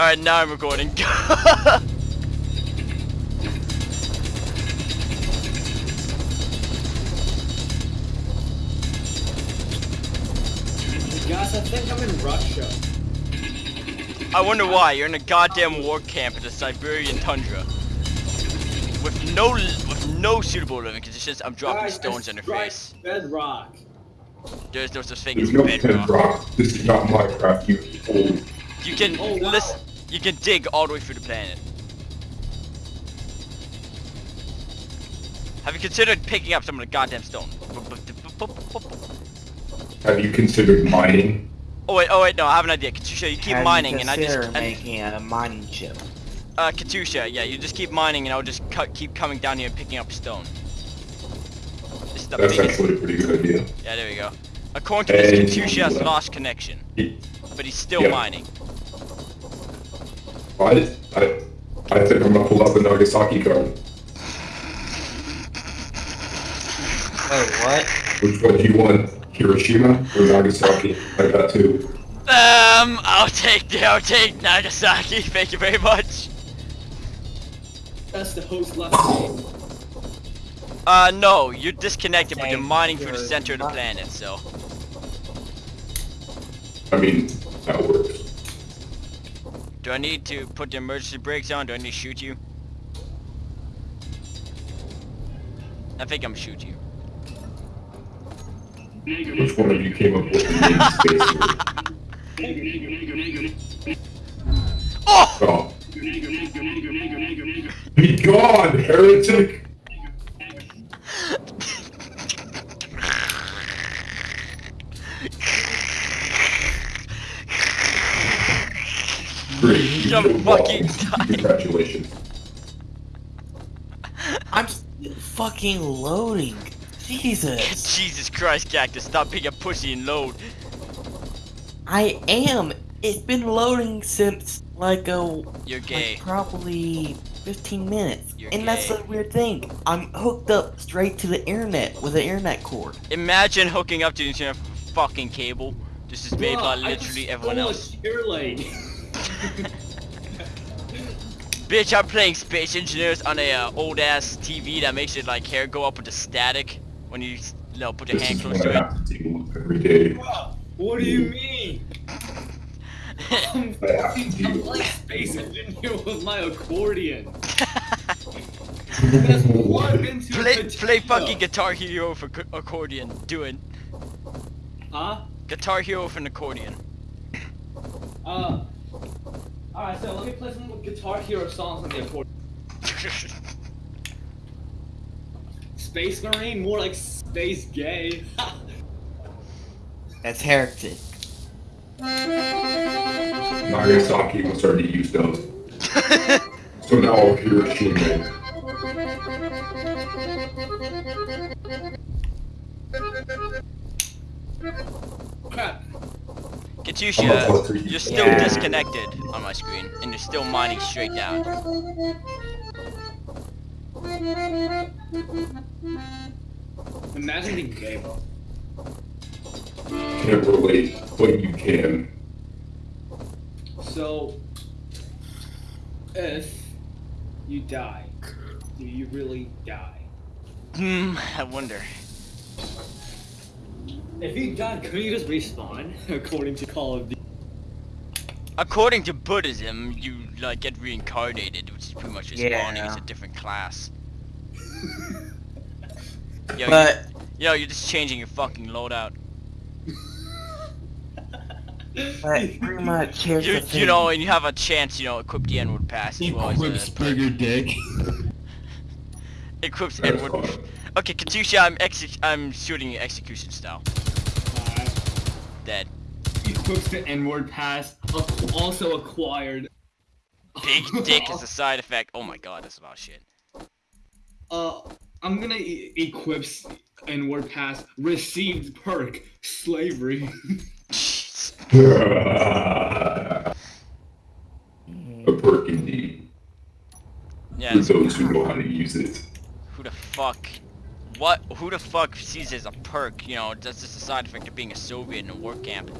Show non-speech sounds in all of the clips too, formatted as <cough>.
Alright, now I'm recording. <laughs> Guys, I think I'm in Russia. I wonder why. You're in a goddamn war camp in the Siberian tundra. With no with no suitable living conditions, I'm dropping Guys, stones I on your strike face. Bedrock. There's no such thing There's as no bedrock. bedrock. This is not Minecraft, you fool. You can Oh, wow. listen. You can dig all the way through the planet. Have you considered picking up some of the goddamn stone? Have you considered mining? Oh wait, oh wait, no, I have an idea. Katusha, you keep Have you mining, and I just considered and, making a mining chip. uh, Katusha, yeah, you just keep mining, and I'll just cut, keep coming down here and picking up stone. This is the That's biggest. actually a pretty good idea. Yeah, there we go. According to this, And- Katusha has lost connection, but he's still Yeah. mining. What? I, I think I'm gonna pull out the Nagasaki card. Wait, what? Which one do you want? Hiroshima or Nagasaki? I got two. Um, I'll take I'll take Nagasaki. <laughs> Thank you very much. That's the host left name. <laughs> Uh, no, you're disconnected, but you're mining through the center of the planet, so. I mean, that works. Do I need to put the emergency brakes on? Do I need to shoot you? I think I'm shoot you. Which one of you came up with the name <laughs> space? Oh! Oh. Be gone, heretic! <laughs> Great, you I'm fucking Walton. Congratulations. <laughs> I'm fucking loading. Jesus. Jesus Christ, Cactus, stop being a pussy and load. I am. It's been loading since like a You're gay. like probably 15 minutes. You're and that's the weird thing. I'm hooked up straight to the internet with an internet cord. Imagine hooking up to the internet with fucking cable. This is made Bruh, by I just literally everyone stole a else. <laughs> <laughs> cheer lane. Bitch, I'm playing Space Engineers on a uh, old ass TV that makes it like hair go up with the static when you, you know, put your This hand is close what to I it. have to deal with every day. Bruh, what do you mean? <laughs> I'm I have to fucking deal I'm with space engineer with my accordion. <laughs> That's one into play, play fucking Guitar Hero for accordion. Do it. Huh? Guitar Hero for an accordion. Uh. Alright, so let me play some Guitar Hero songs on the accordion. <laughs> Space Marine, more like space gay. <laughs> That's heretic. Nagasaki was to use those. So now I'll hear Hiroshima. Crap. Katusha, you're still Yeah. disconnected on my screen, and you're still mining straight down. Imagine being gay, bro. Can't relate, but you can. So, if you die, do you really die? Hmm, I wonder. If you die, could you just respawn? <laughs> According to Call of Duty. According to Buddhism, you like get reincarnated, which is pretty much just Yeah. spawning as a different class. <laughs> Yo, But you, yo, you're just changing your fucking loadout. <laughs> but pretty much here's You, the thing. you know, and you have a chance, you know, equip the N-word pass as well as Equips a, bigger dick. equips That's N-word. Okay, Katusha, I'm exe- I'm shooting execution style. Dead. Equips the N-word pass, also acquired. Big dick is a <laughs> side effect. Oh my god, that's about shit. Uh, I'm gonna e- equips N-word pass, received perk, slavery. <laughs> a perk indeed. yeah, For those who know how to use it. who the fuck? What? Who the fuck sees as a perk? You know, that's just a side effect of being a Soviet in a war camp.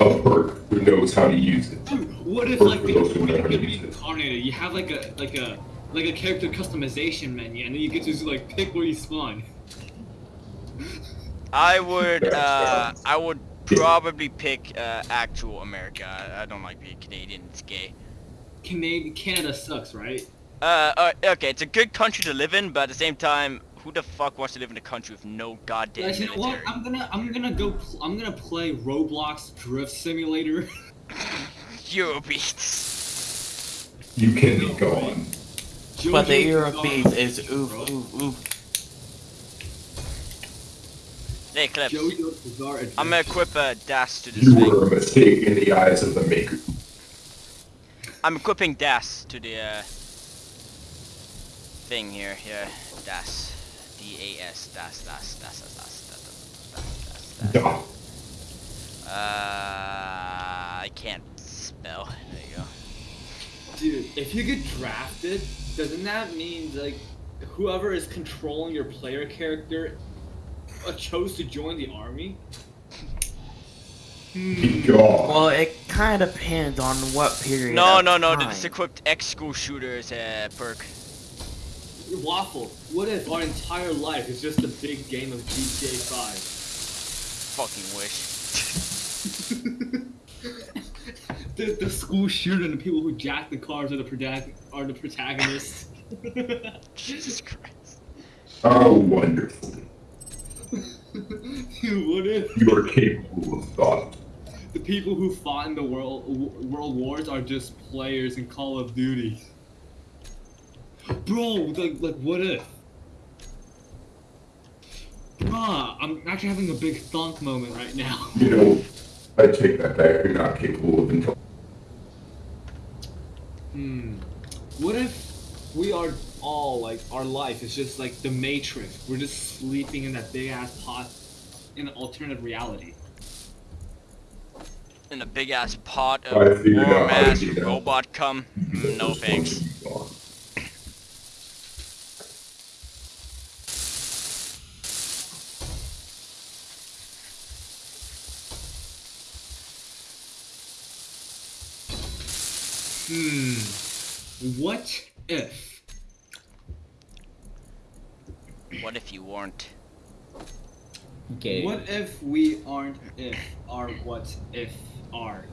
a perk who knows how to use it. Dude, what if Or like for the those who what know if how to you're use it. incarnated? You have like a like a like a character customization menu, and then you get to like pick where you spawn. I would, uh. I would probably pick uh, actual America. I, I don't like being Canadian. It's gay. Canada Canada sucks, right? Uh, uh, okay, it's a good country to live in, but at the same time, who the fuck wants to live in a country with no goddamn Guys, you know what? I'm gonna I'm gonna go pl- I'm gonna play Roblox Drift Simulator. <laughs> <laughs> Eurobeats. You can be gone. But the JoJo's Europeans Bizarre- is oof, bro. oof, oof. Hey, Clips. JoJo's I'm gonna equip a DAS to this You thing. were a mistake in the eyes of the maker. I'm equipping DAS to the uh, thing here. Yeah, DAS. D-A-S. DAS, DAS, DAS, DAS, DAS, DAS, DAS, DAS, DAS. Duh. Uh, I can't spell. There you go. Dude, if you get drafted, doesn't that mean like whoever is controlling your player character uh, chose to join the army? Be. Well, it kind of depends on what period. No, no, no. time. This equipped X school shooters uh, perk. Waffle. What if our entire life is just a big game of GTA 5? Fucking wish. <laughs> the, the school shooter and the people who jack the cars are the protagon- are the protagonists. <laughs> Jesus Christ. How wonderful. <laughs> Dude, what if You are capable of thought. the people who fought in the world world wars are just players in Call of Duty? Bro, like, like what if? Bruh, I'm actually having a big thunk moment right now. <laughs> You know, I take that back. You're not capable of intelligence. Hmm. What if we are all like our life is just like the Matrix? We're just sleeping in that big ass pot in an alternate reality. In a big ass pot of figured warm out how to ass robot cum. No thanks. Hmm. What if? What if you weren't? Gay. What if we aren't if are what if are?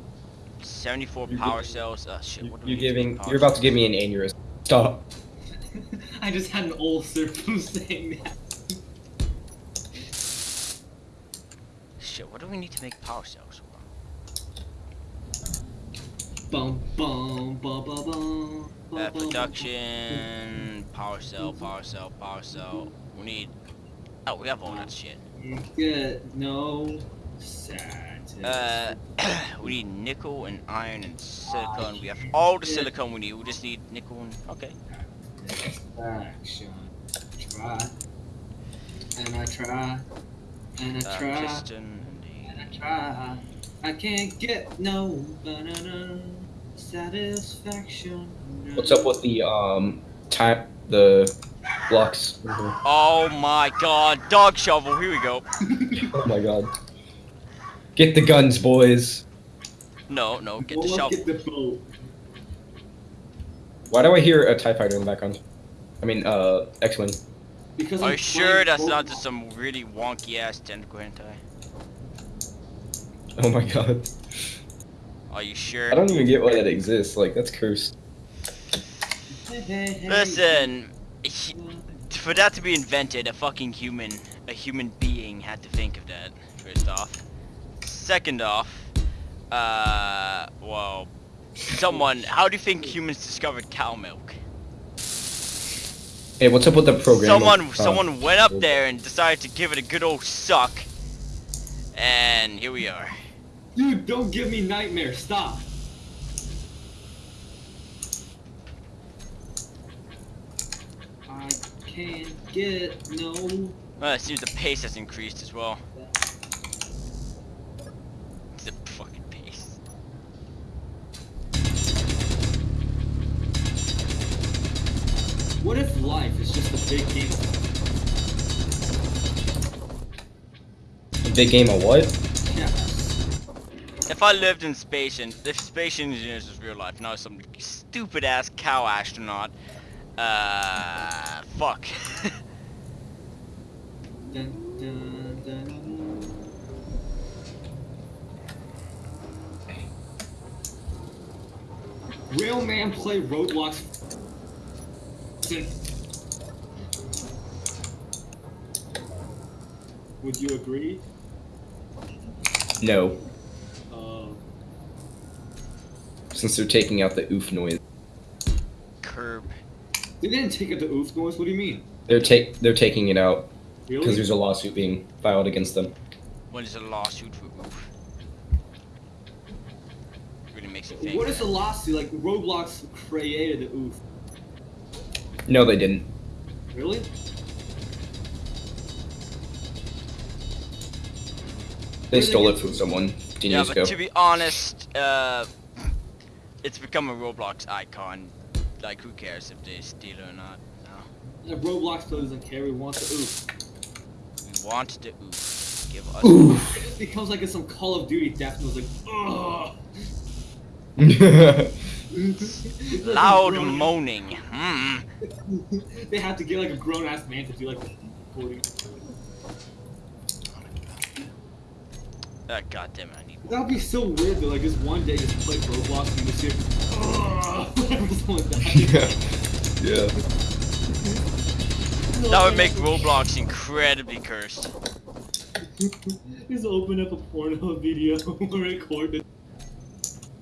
74 You power gi- cells. Uh, shit. What do we You're need to make giving. power You're about to give me an aneurysm. Stop. <laughs> I just had an ulcer from saying that. Shit. What do we need to make power cells? for? Bum bum bum bum bum. bum, Uh, production, power cell, power cell, power cell. We need. Oh, we have all that shit. Get no. Uh, <clears throat> we need nickel and iron and silicon. We have all the silicon we need. We just need nickel and okay. Action. Try. And I try. And I Uh, try. piston and I try. I can't get no banana satisfaction. What's up with the um time the blocks? Oh my God! Dog shovel. Here we go. <laughs> Oh my god. Get the guns, boys. No, no. Get the shovel. Get the boat. Why do I hear a TIE fighter in the background? I mean, uh, X-Wing. Because Are I'm you sure playing that's not just some really wonky ass tentacle hentai? Oh my god. Are you sure? I don't even get why that exists. Like, that's cursed. Listen, he- for that to be invented, a fucking human, a human being had to think of that. First off. Second off, uh, well, someone. How do you think humans discovered cow milk? Hey, what's up with the program? Someone, of, uh, someone went up there and decided to give it a good old suck, and here we are. Dude, don't give me nightmares. Stop. I can't get no. Well, it seems the pace has increased as well. The fucking pace. What if life is just a big game? A Big game of what? Yes. If I lived in space and if space engineers was real life, not some stupid ass cow astronaut, uh, fuck. Dun, dun, dun, dun. Real man play Roblox. Would you agree? No, Uh, since they're taking out the oof noise. Curb. they didn't take out the oof noise. What do you mean? They're take they're taking it out because Really? there's a lawsuit being filed against them. What is a lawsuit for oof? Really makes you think. What is the lawsuit? Like Roblox created the oof. No, they didn't. Really? They stole it from someone ten Yeah, but to be honest, uh, it's become a Roblox icon. Like, who cares if they steal it or not? No. The Roblox still doesn't care. We want the oof. We want the oof. Give us. Oof. It becomes like some Call of Duty death and was like, ugh. <laughs> Loud moaning. Hmm. <laughs> they have to get like a grown ass man to do like the recording. Uh, God damn it, I need. That would be so weird though. Like just one day just play Roblox and you just hear, ugh, whenever someone dies. yeah. Yeah. That would make Roblox incredibly cursed. <laughs> Just open up a porno video <laughs> or record it.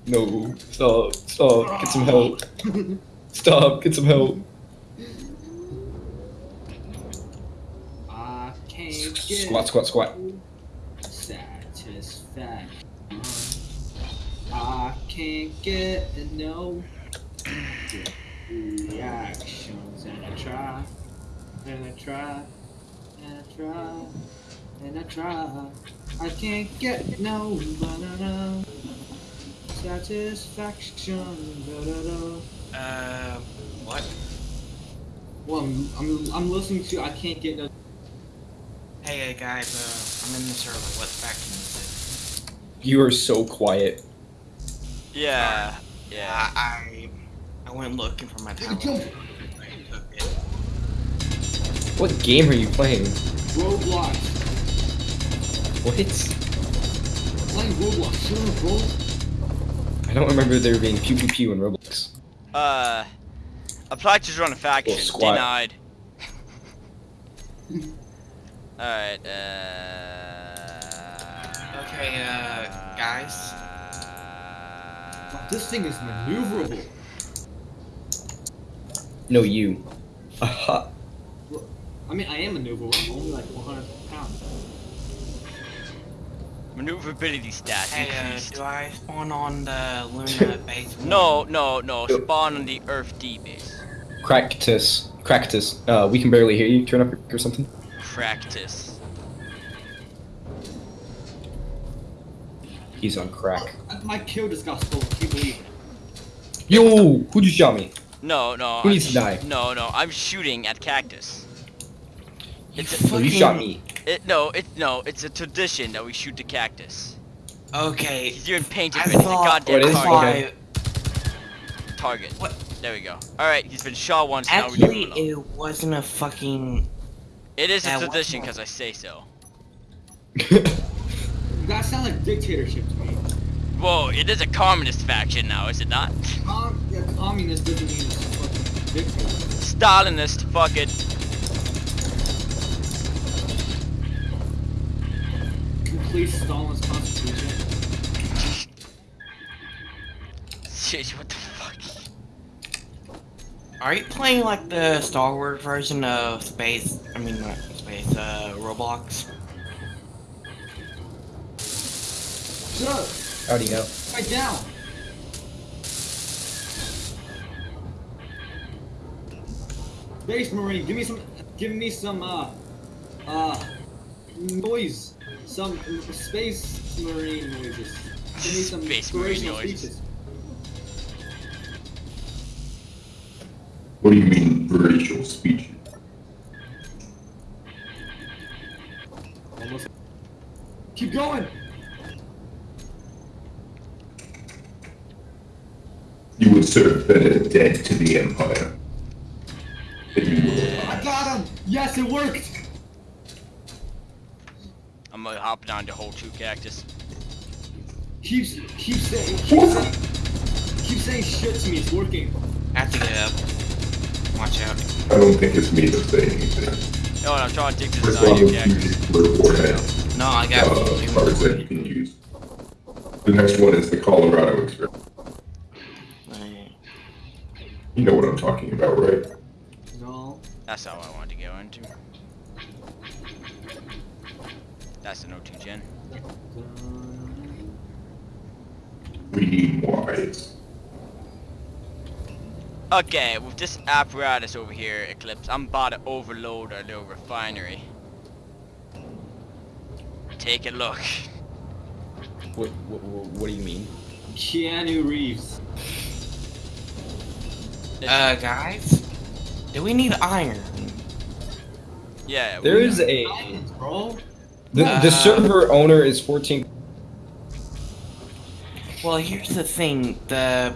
No. Stop. Stop. Get some help. <laughs> Stop. Get some help. I can't get Squat. Squat. Squat. I can't get no reactions, and I try, and I try, and I try, and I try. I can't get no banana satisfaction. Da-da-da. Uh, what? Well, I'm, I'm, I'm listening to I can't get no. Hey uh, guys, uh, I'm in the server. What faction is it? You are so quiet. Yeah. Yeah. I, I I went looking for my power. Jump. I took it. What game are you playing? Roblox. What? Playing Roblox. Sure, bro. I don't remember there being pew pew pew in Roblox. Uh, applied to join a faction. Well, squat. Denied. <laughs> Alright, uh. Okay, uh, guys. This thing is maneuverable. No, you. Aha. I mean, I am maneuverable. I'm only like 100 pounds. Maneuverability stats Hey, uh, increased. do I spawn on the Luna <laughs> base? No, no, no. Spawn on the Earth D base. Cractus. Cractus. Uh, we can barely hear you. Turn up or something. Practice. He's on crack. My kill just got stolen. Can you believe it? Yo! Who just shot me? No, no. Who I'm needs to die? No, no. I'm shooting at cactus. You It's a, you fucking- shot me. it, no, it no. It's a tradition that we shoot the cactus. Okay. He's doing painted I with it's a goddamn What is I target. thought target. What? There we go. All right, he's been shot once. now we're actually leaving it wasn't a fucking. It is a tradition because I say so. <laughs> <laughs> That sounds like dictatorship to me. Whoa, it is a communist faction now, is it not? Com- yeah, communist doesn't mean it's fucking dictator. Stalinist, fuck it. Complete Stalin's constitution. Shit, what the fuck? Are you playing like the Star Wars version of Space? I mean, not Space. Uh, Roblox. Shut up. How do you know? Right down. Space Marine, give me some, give me some, uh, uh, noise. Some Space Marine noises. Give me some Space Marine noises. speeches. What do you mean, racial speech? Almost. Keep going. Closer serve better dead to the Empire. Than you will I got him! Yes, it worked! I'm gonna hop down to whole two cactus. Keeps, keep saying, keep saying, keep saying shit to me, it's working. I have to get up. Watch out. I don't think it's me to say anything. No, I'm trying to take this First side off, of you cactus. use the forehead. No, I got uh, cards that you can use. The next one is the Colorado Express. You know what I'm talking about, right? No. That's how I wanted to go into. That's an O2 gen. Reading wise. Okay, with this apparatus over here, Eclipse, I'm about to overload our little refinery. Take a look. What, what, what, what do you mean? Keanu Reeves. Uh, guys, do we need iron? Yeah, There is a Diamonds, bro. the, Uh, the server owner is 14. Well, here's the thing: the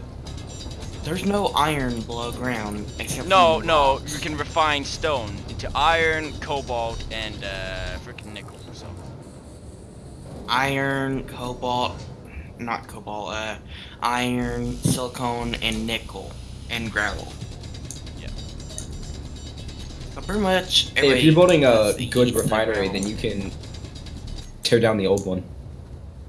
there's no iron below ground except No, for no, rocks. you can refine stone into iron, cobalt, and uh, freaking nickel. So iron, cobalt, not cobalt, uh, iron, silicone, and nickel, and gravel. Yeah. So pretty much. Hey, if you're building a good heat the refinery, then you can tear down the old one.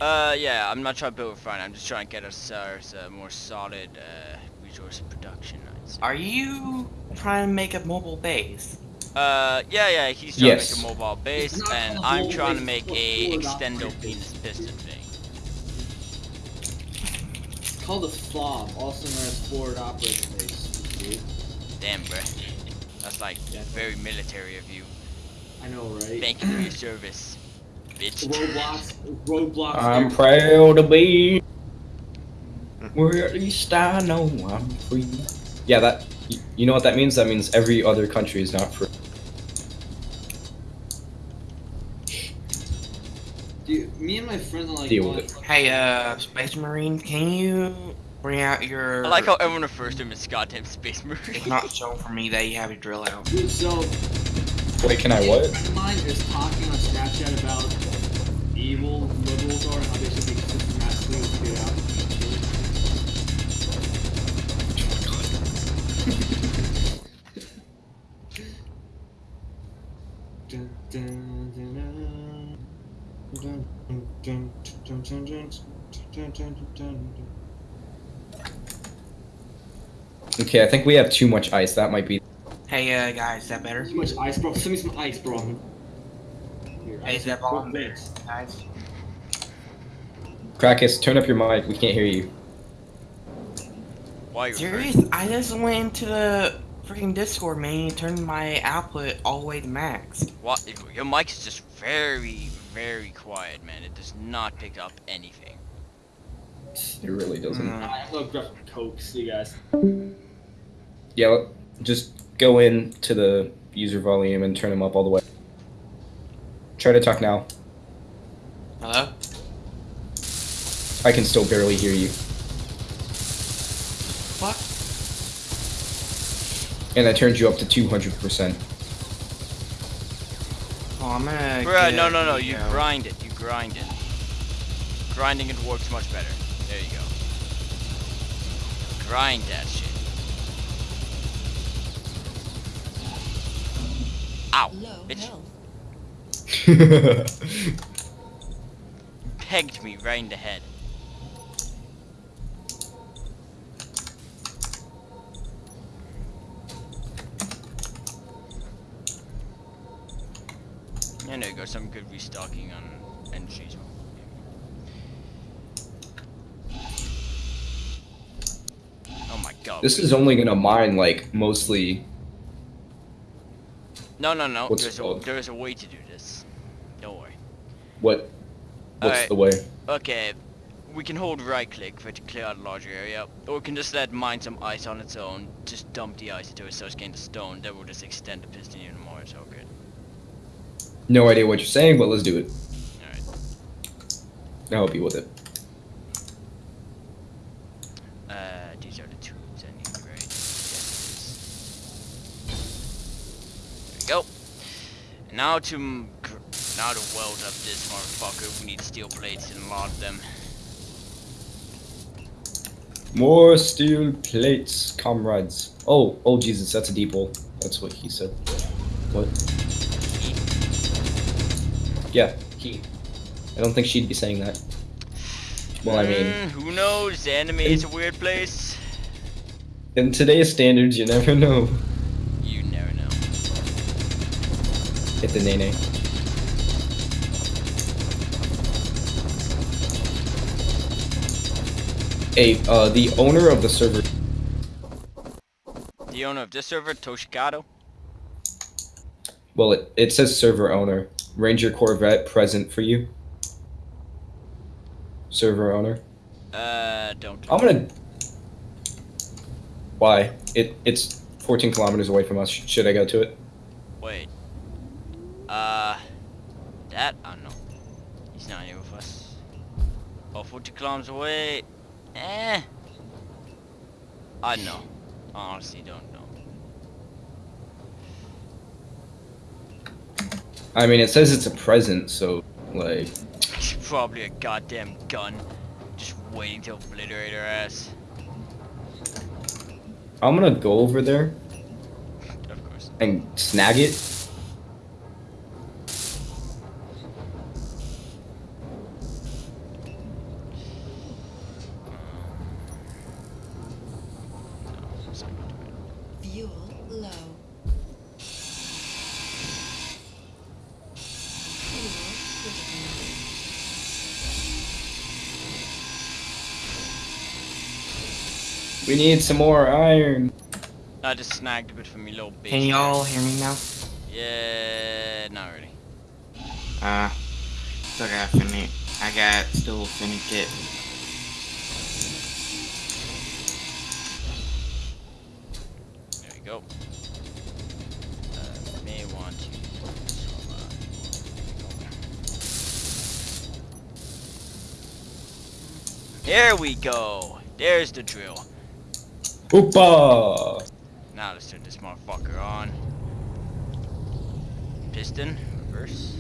Uh, yeah, I'm not trying to build a front. I'm just trying to get us ours a more solid uh, resource production. Are you trying to make a mobile base? Uh, yeah, yeah, he's trying Yes. to make a mobile base, and I'm trying to make a a extendo penis piston called a FOB, also known as Forward Operating Base. dude. Damn, bruh. That's like Yeah. very military of you. I know, right? Thank you for your service, bitch. Roadblocks, roadblocks. I'm proud to be where at least I know I'm free. Yeah, that you, you know what that means? That means every other country is not free. My friend are like. Deal with it. Hey, uh, Space Marine, can you bring out your? I like how everyone refers to him as goddamn space marine. It's not showing for me that you have your drill out. Dude, so Wait, can I what? A friend of mine is talking on Snapchat about evil liberals are and how they should be systematically cleared out. <laughs> Dun, dun, dun, dun. Okay, I think we have too much ice. That might be. Hey, uh, guys, is that better? Too much ice, bro. Send me some ice, bro. Hey, is that. Krakus, turn up your mic. We can't hear you. Why? Serious? I just went into the freaking Discord, man. Turned my output all the way to max. What? Your mic's just very, very quiet, man. It does not pick up anything. It really doesn't. Mm. I have to grab coke. See you guys. Yeah, just go in to the user volume and turn them up all the way. Try to talk now. Hello? I can still barely hear you. What? And I turned you up to 200%. Oh, I'm gonna. Bruh, no, no, no. You video. grind it. You grind it. Grinding it works much better. There you go. Grind that shit. Ow, Low bitch. health. <laughs> Pegged me right in the head. And there you go, some good restocking on energies. Oh my god. this is only gonna mine, like, mostly. No, no, no. What's there's a, there's a way to do this. Don't worry. What? What's Alright. the way? Okay, we can hold right click for it to clear out a larger area, or we can just let mine some ice on its own, just dump the ice into it so it's getting the stone, that will just extend the piston even more, it's all good. No idea what you're saying, but let's do it. Alright. I'll help you with it. Uh, these are the tubes I need. There we go. Now to, now to weld up this motherfucker, we need steel plates and mod them. More steel plates, comrades. Oh, oh Jesus, that's a deep hole. That's what he said. What? Yeah, he. I don't think she'd be saying that. Well, I mean, Mm, who knows? The anime is a weird place. in today's standards, you never know. You never know. Hit the nene. Hey, uh, the owner of the server. The owner of this server, Toshikado. Well, it, it says server owner. Ranger Corvette present for you. Server owner. Uh, don't. I'm gonna. Why? It it's 14 kilometers away from us. Should I go to it? Wait. Uh, that I don't know. He's not here with us. Oh, 40 kilometers away. Eh. I don't know. I honestly don't know. I mean, it says it's a present, so like, It's probably a goddamn gun. Just waiting to obliterate her ass. I'm gonna go over there Of course. and snag it. We need some more iron. I just snagged a bit from me little bitch. Can y'all hear me now? Yeah, not really. Uh, still got finna. I got still finna get. There we go. Uh, may want to. Uh, there we go. There's the drill. Hoopa! Now let's turn this motherfucker on. Piston, reverse.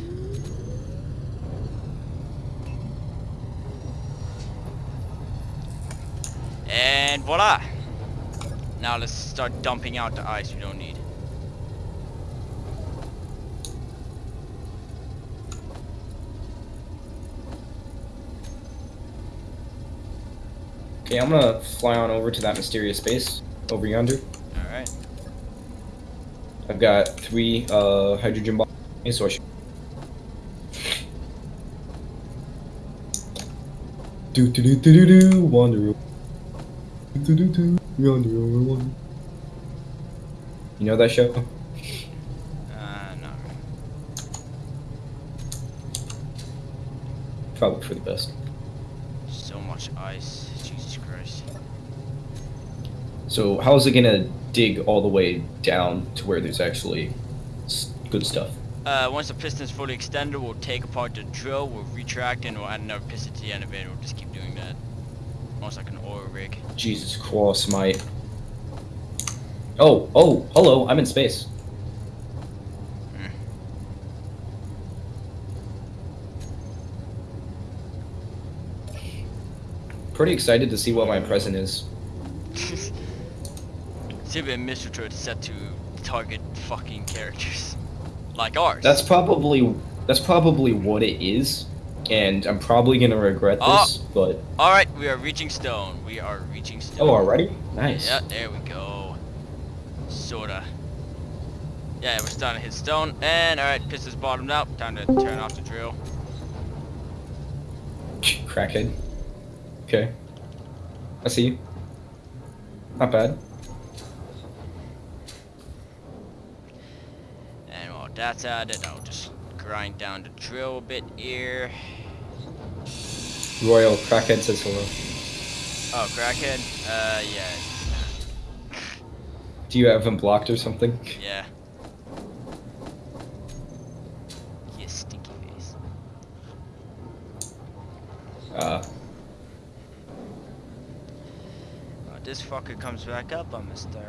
And voila! Now let's start dumping out the ice we don't need. Okay, I'm gonna fly on over to that mysterious space over yonder. Alright. I've got three uh, hydrogen bombs, so I should. Do do do do do do wander. Do do do do wander over yonder. You know that show? <laughs> Uh, no. Probably for the best. So much ice. Jesus Christ. So how's it gonna dig all the way down to where there's actually good stuff? Uh, once the piston's fully extended, we'll take apart the drill, we'll retract, and we'll add another piston to the end of it. We'll just keep doing that. Almost like an oil rig. Jesus Christ, mate. Oh, oh, hello, I'm in space. Hmm. Pretty excited to see what my present is. Civ and Mr. Truth set to target fucking characters. Like ours. That's probably that's probably what it is, and I'm probably gonna regret Oh. this. But Alright, we are reaching stone. We are reaching stone. oh, already? Nice. Yeah, there we go. Sorta. Yeah, we're starting to hit stone. And alright, piston's bottomed out. Time to turn off the drill. Crackhead. Okay. I see you. Not bad. And while that's added, I'll just grind down the drill a bit here. Royal Crackhead says hello. Oh, crackhead? Uh, yeah. Do you have him blocked or something? Yeah. You stinky face. Uh, Uh, this fucker comes back up, I'm gonna start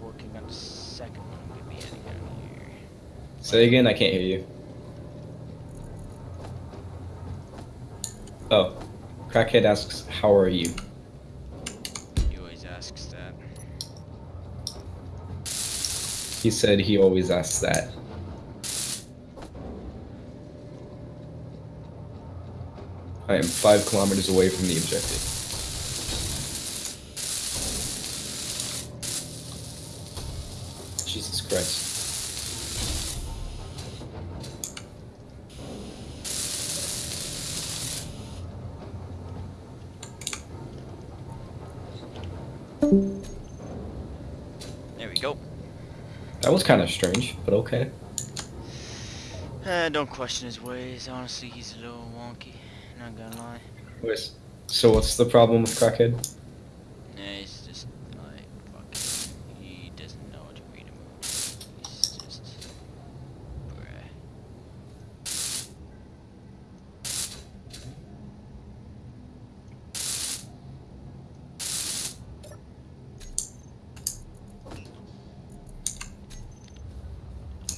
working on the second one. We'll be heading down here. Say again, I can't hear you. Oh. Crackhead asks, how are you? He always asks that. He said he always asks that. I am five kilometers away from the objective. Jesus Christ. Kind of strange, but okay. Eh, don't question his ways. Honestly, he's a little wonky. Not gonna lie. Wait, So what's the problem with Crackhead? Yeah, he's just like fucking. He doesn't know how to read a movie. He's just. Bruh.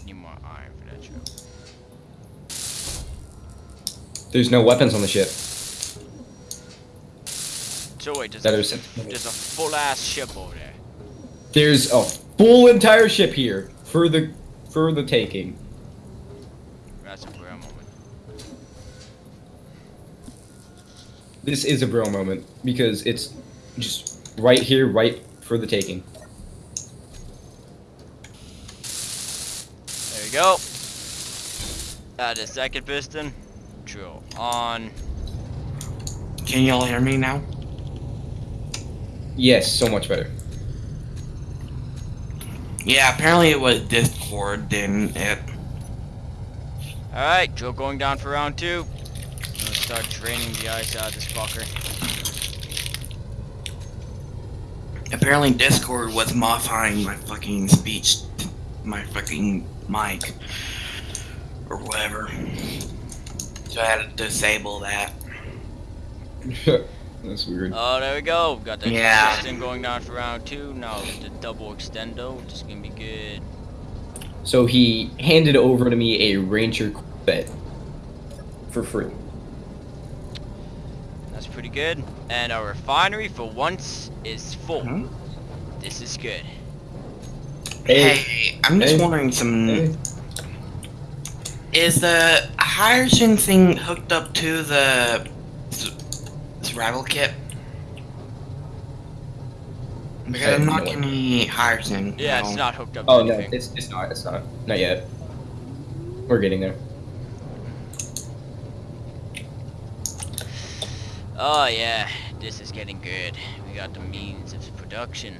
Need more iron for that drill. There's no weapons on the ship. So wait, there's, That a, is- there's a full ass ship over there. There's a full entire ship here for the for the taking. That's a moment. This is a bro moment because it's just right here, right for the taking. There we go. Add a second piston. Drill on. Can y'all hear me now? Yes, so much better. Yeah, apparently it was Discord, didn't it? Alright, drill going down for round two. I'm gonna start draining the ice out of this fucker. Apparently Discord was modifying my fucking speech, my fucking mic, or whatever. So I had to disable that. <laughs> That's weird. Oh, there we go. Got the Yeah. piston going down for round two. Now the double extendo, which is gonna be good. So he handed over to me a Ranger Corvette for free. That's pretty good. And our refinery for once is full. Hmm? This is good. Hey, I'm just Hey. wondering some. Hey. Is the hydrogen thing hooked up to the s- survival kit? Because I I'm not getting any hydrogen. Yeah, no. it's not hooked up Oh to no, anything. it's it's not. It's not. Not yet. We're getting there. Oh yeah, this is getting good. We got the means of production.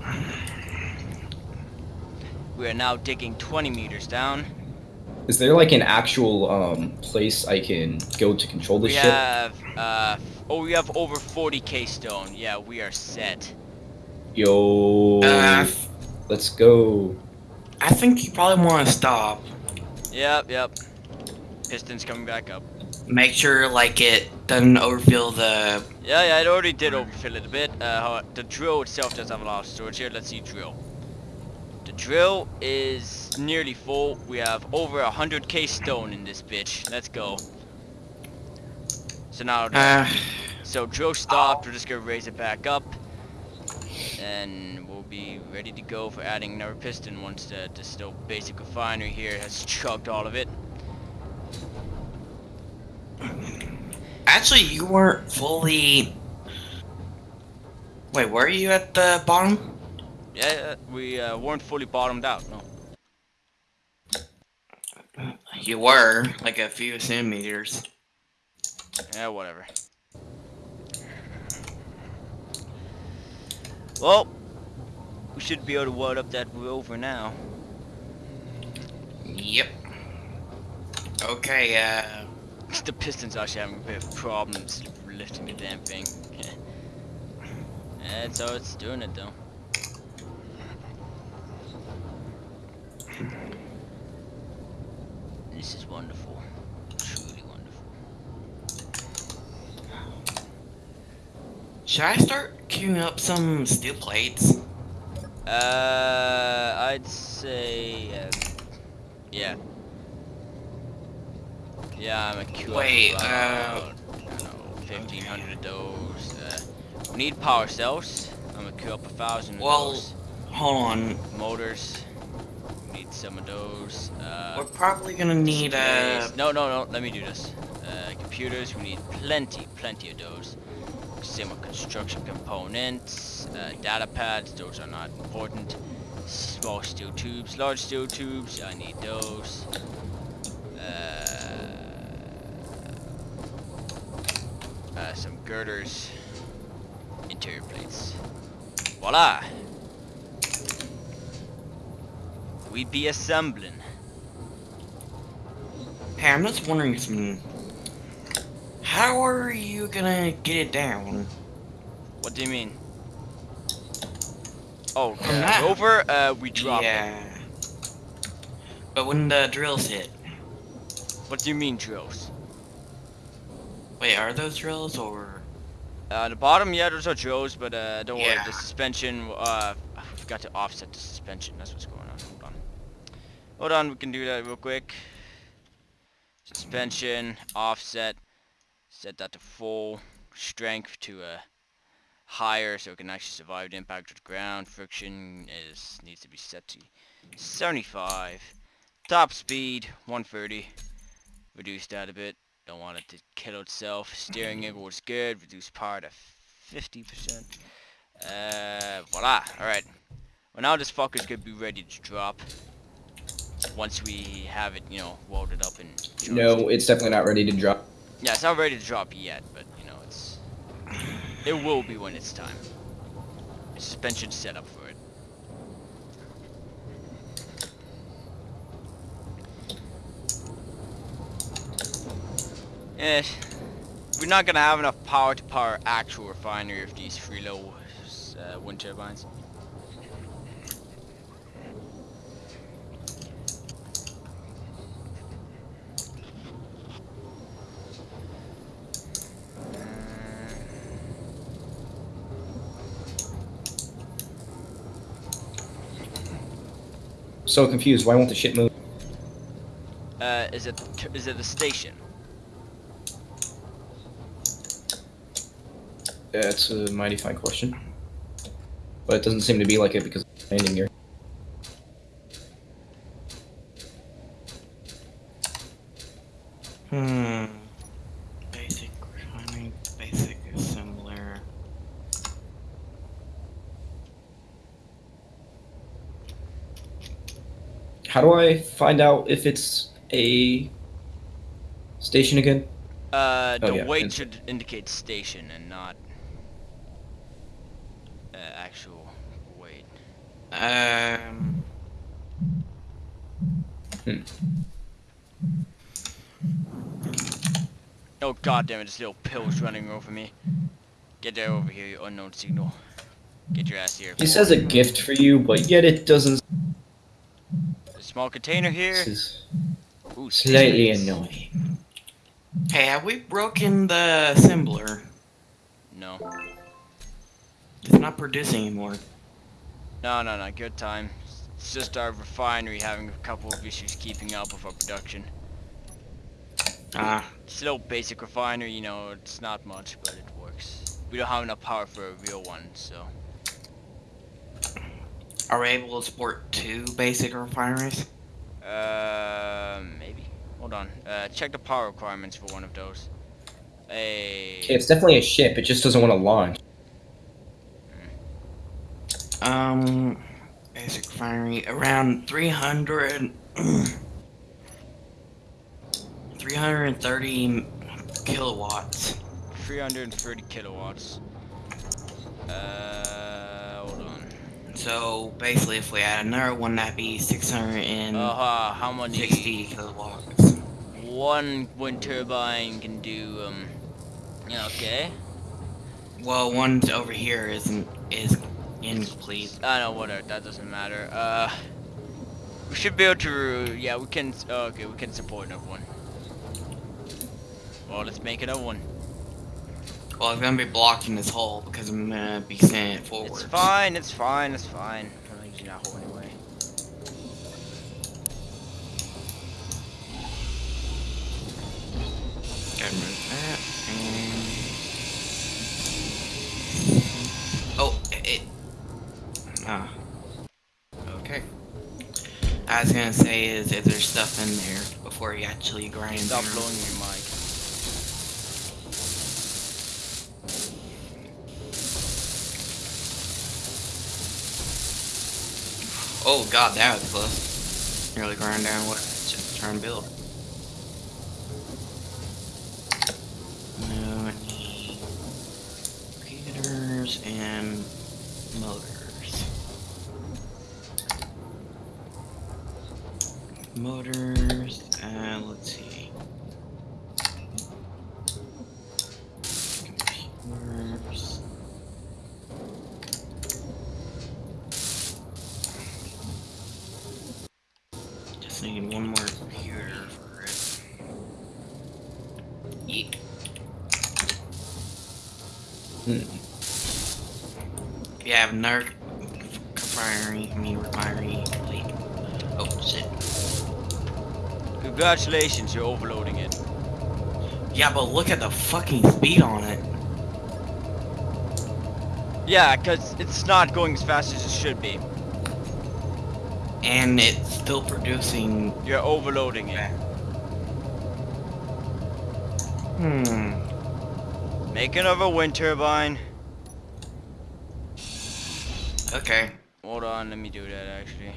<sighs> <laughs> We are now digging 20 meters down. Is there like an actual um place I can go to control the We ship? have, uh, oh, we have over 40k stone. Yeah, we are set. Yo, Uh, let's go. I think you probably want to stop. Yep, yep. Piston's coming back up. Make sure like it doesn't overfill the. Yeah, yeah, it already did overfill it a bit. Uh, the drill itself does have a lot of storage here. Let's see drill. Drill is nearly full. We have over 100k stone in this bitch. Let's go. So now, Uh, so drill stopped. We're just gonna raise it back up, and we'll be ready to go for adding another piston once the, the still basic refinery here has chugged all of it. actually, you weren't fully. Wait, were you at the bottom? Yeah, we uh, weren't fully bottomed out. No. You were like a few centimeters. Yeah, whatever. Well, we should be able to wad up that rover now. Yep. Okay. Uh. The piston's actually having a bit of problems lifting the damn thing. <laughs> That's how it's doing it though. This is wonderful. Truly wonderful. Should I start queuing up some steel plates? Uh, I'd say, uh, yeah. Yeah, I'm a queue Wait, up uh, about, I don't know, 1500 of those. Uh, we need power cells. I'm gonna queue up a thousand of Well, those. Hold on. Motors. Some of those. Uh, We're probably gonna need uh displays. No, no, no. Let me do this. Uh, computers. We need plenty, plenty of those. With construction components. Uh, data pads. Those are not important. Small steel tubes, large steel tubes. I need those. Uh, uh, some girders. Interior plates. Voila! We be assembling. Hey, I'm just wondering something. How are you gonna get it down? What do you mean? Oh, uh, rover, uh, we drop it. yeah. But when the drills hit. What do you mean drills? Wait, are those drills or Uh, the bottom, yeah, those are drills, but uh, don't worry, the suspension, uh, I forgot to offset the suspension, that's what's going on. Hold on, we can do that real quick. Suspension, offset, set that to full, strength to a higher so it can actually survive the impact of the ground. Friction is needs to be set to 75. Top speed, 130. Reduce that a bit. Don't want it to kill itself. Steering angle was good. Reduce power to 50%. Uh, voila. Alright. Well, now this fucker's gonna be ready to drop. Once we have it, you know, welded up and. No, it's definitely not ready to drop. Yeah, it's not ready to drop yet, but, you know, it's... It will be when it's time. Suspension set up for it. Eh, we're not gonna have enough power to power actual refinery of these three low uh, wind turbines. So confused. Why won't the ship move? Uh, is it is it the station? That's a mighty fine question. But it doesn't seem to be like it because it's landing here. How do I find out if it's a station again? Uh, Oh, the yeah, weight it's- should indicate station and not uh, actual weight. Um. Oh god damn it, this little pill's running over me. Get there over here, you unknown signal. Get your ass here. He says a gift for you, but yet it doesn't. A small container here. This is Ooh, slightly space. annoying. Hey, have we broken the assembler? No. It's not producing anymore. No, no, no, good time. It's just our refinery having a couple of issues keeping up with our production. Ah, It's a little basic refinery, you know, it's not much, but it works. We don't have enough power for a real one, so. Are we able to support two basic refineries? Uh, maybe. Hold on. Uh, check the power requirements for one of those. Hey. It's definitely a ship. It just doesn't want to launch. Um, basic refinery around 300. <clears throat> 330 kilowatts. 330 kilowatts. Uh, hold on. So basically, if we add another one, that'd be 660 Uh, huh, how many? kilowatts. One wind turbine can do, um, yeah, okay. Well, one over here isn't is incomplete. I know, whatever, that doesn't matter. Uh, we should be able to, yeah, we can, oh, okay, we can support another one. Well, let's make another one. Well, I'm gonna be blocking this hole because I'm gonna be sending it forward. It's fine, it's fine, it's fine. I'm not using that hole anyway. Gotta move that and. Oh, it. it- Ah. Okay. I was gonna say is if there's stuff in there before you actually grind Stop blowing your mic. Oh god, that was close. Nearly grind down what I just trying build. Repeaters and motors. Motors, and let's see. Computers. Just need one more computer for it. Yeet. Hmm. Yeah, I have another refinery, I mean refinery fleet. Oh shit. Congratulations, you're overloading it. Yeah, but look at the fucking speed on it. Yeah, because it's not going as fast as it should be. And it's still producing. You're overloading it. Hmm. Make another wind turbine. Okay. Hold on, let me do that actually.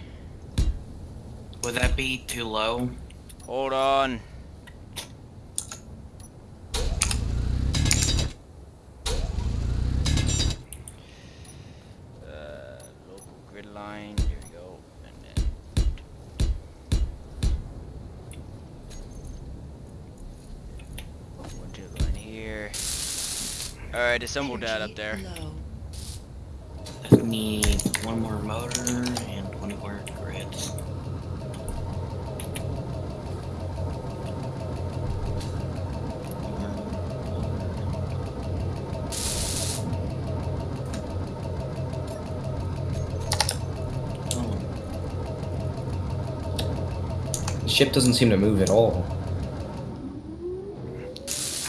Would that be too low? Hold on. Uh, local grid line, here we go, and then one turbine here. Alright, assemble that up there. Low. Just need one more motor and 20 more grids. Oh, The ship doesn't seem to move at all.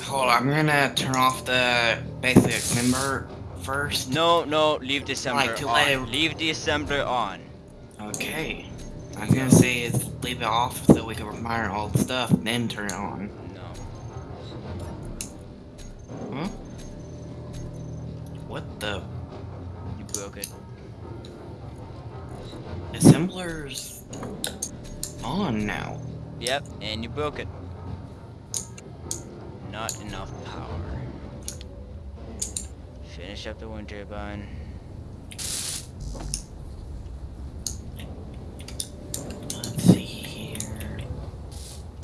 Hold on, I'm gonna turn off the basic assembler first. No, no, leave the assembler Like on. it- Leave the assembler on. Okay. I was gonna say is leave it off so we can refine all the stuff, then turn it on. Yep, and you broke it. Not enough power. Finish up the wind turbine. Let's see here.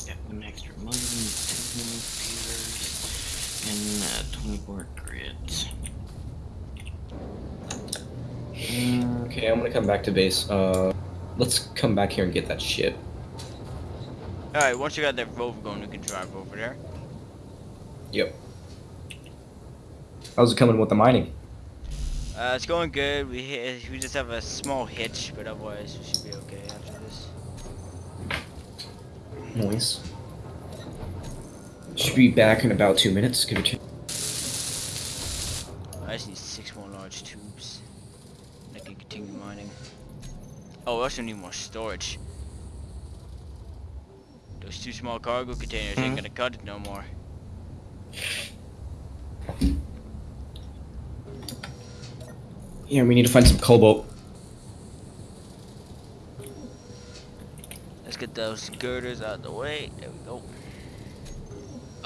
Got one extra motor, two more computers, and uh, 24 grids. Okay, I'm gonna come back to base. Uh, let's come back here and get that ship. Alright, once you got that rover going, you can drive over there. Yep. How's it coming with the mining? Uh, it's going good. We hit, we just have a small hitch, but otherwise we should be okay after this. Noise. Should be back in about two minutes. Give it to I just need six more large tubes. I can continue mining. Oh, we also need more storage. Those two small cargo containers ain't Mhm. gonna cut it no more. Yeah, we need to find some cobalt. Let's get those girders out of the way. There we go.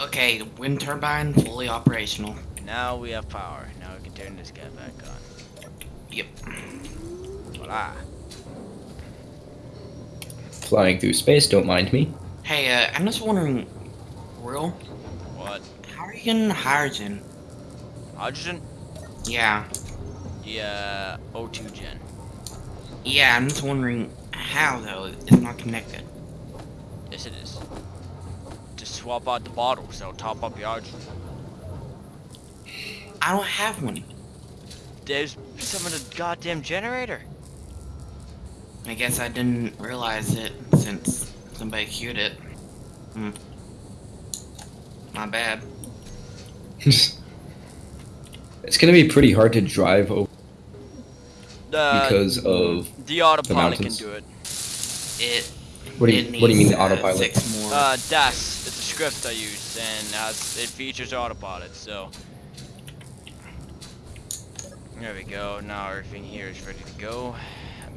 Okay, the wind turbine fully operational. Now we have power. Now we can turn this guy back on. Yep. Voila. Flying through space, don't mind me. Hey, uh, I'm just wondering, Will, What? how are you getting hydrogen? Hydrogen? Yeah. Yeah, O2 gen. Yeah, I'm just wondering how though. It's not connected. Yes, it is. Just swap out the bottles. That'll top up your hydrogen. I don't have one. There's some of the goddamn generator. I guess I didn't realize it since somebody queued it. Hmm. My bad. <laughs> it's gonna be pretty hard to drive over Uh, because of the autopilot can mountains. do it. It. what do you what do you mean the uh, autopilot? Six more. Uh, DAS. It's a script I use, and has, it features autopilot. So there we go. Now everything here is ready to go.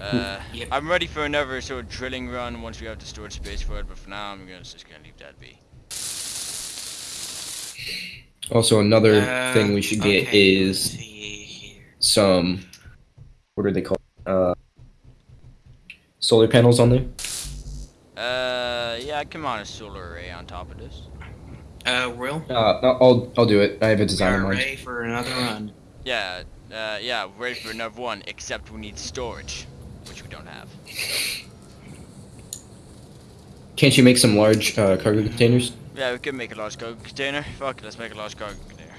Uh, Yep. I'm ready for another sort of drilling run once we have the storage space for it. But for now, I'm gonna just gonna leave that be. Also, another Uh, thing we should get okay, is some what are they called? Uh, solar panels on there. Uh, yeah, I can mount a solar array on top of this. Uh, Will, Uh, I'll I'll do it. I have a design in mind. ready for another run. Yeah, uh, yeah, ready for another one. Except we need storage, which we don't have. Can't you make some large uh, cargo containers? Yeah, we could make a large cargo container. Fuck it, let's make a large cargo container.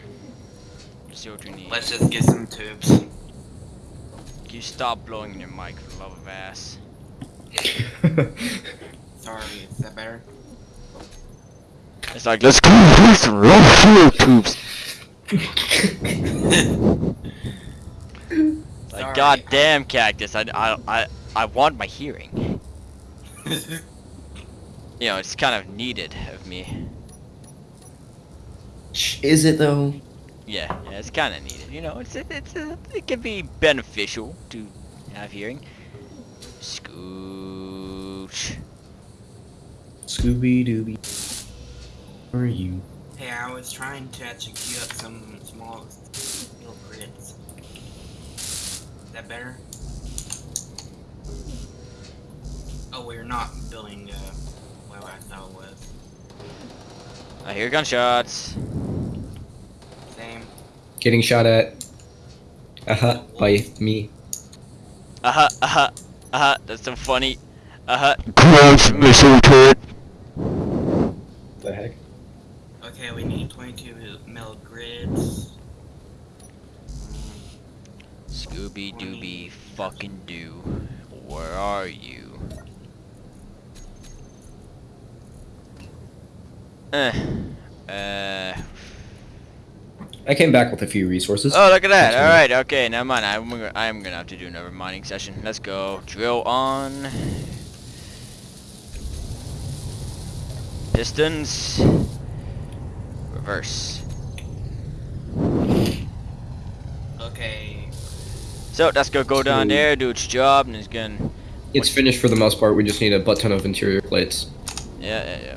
Let's see what we need. Let's just get some tubes. Can you stop blowing your mic for the love of ass? <laughs> Sorry, is that better? It's like, let's go do some raw fuel tubes. <laughs> Like, Sorry. goddamn cactus, I, I, I, I want my hearing. <laughs> You know, it's kind of needed of me. Is it though? Yeah, yeah, it's kind of needed. You know, it's it, it's it can be beneficial to have hearing. Scooch. Scooby Dooby. Where are you? hey, I was trying to actually queue up some small little grids. Is that better? Oh, we're not building, uh, well, I thought it was. I hear gunshots. Same. Getting shot at. Uh huh. By me. Uh huh, uh huh, uh huh. That's so funny. Uh huh. Close missile turret. The heck? Okay, we need 22 mil grids. Scooby Dooby fucking do. Where are you? Eh. Uh. I came back with a few resources. Oh, look at that. That's All weird. right. Okay. Never mind. I'm gonna, I'm gonna have to do another mining session. Let's go. Drill on. Pistons. Reverse. Okay. So that's gonna go down there, do its job, and it's gonna. It's finished for the most part. We just need a butt ton of interior plates Yeah, yeah, yeah.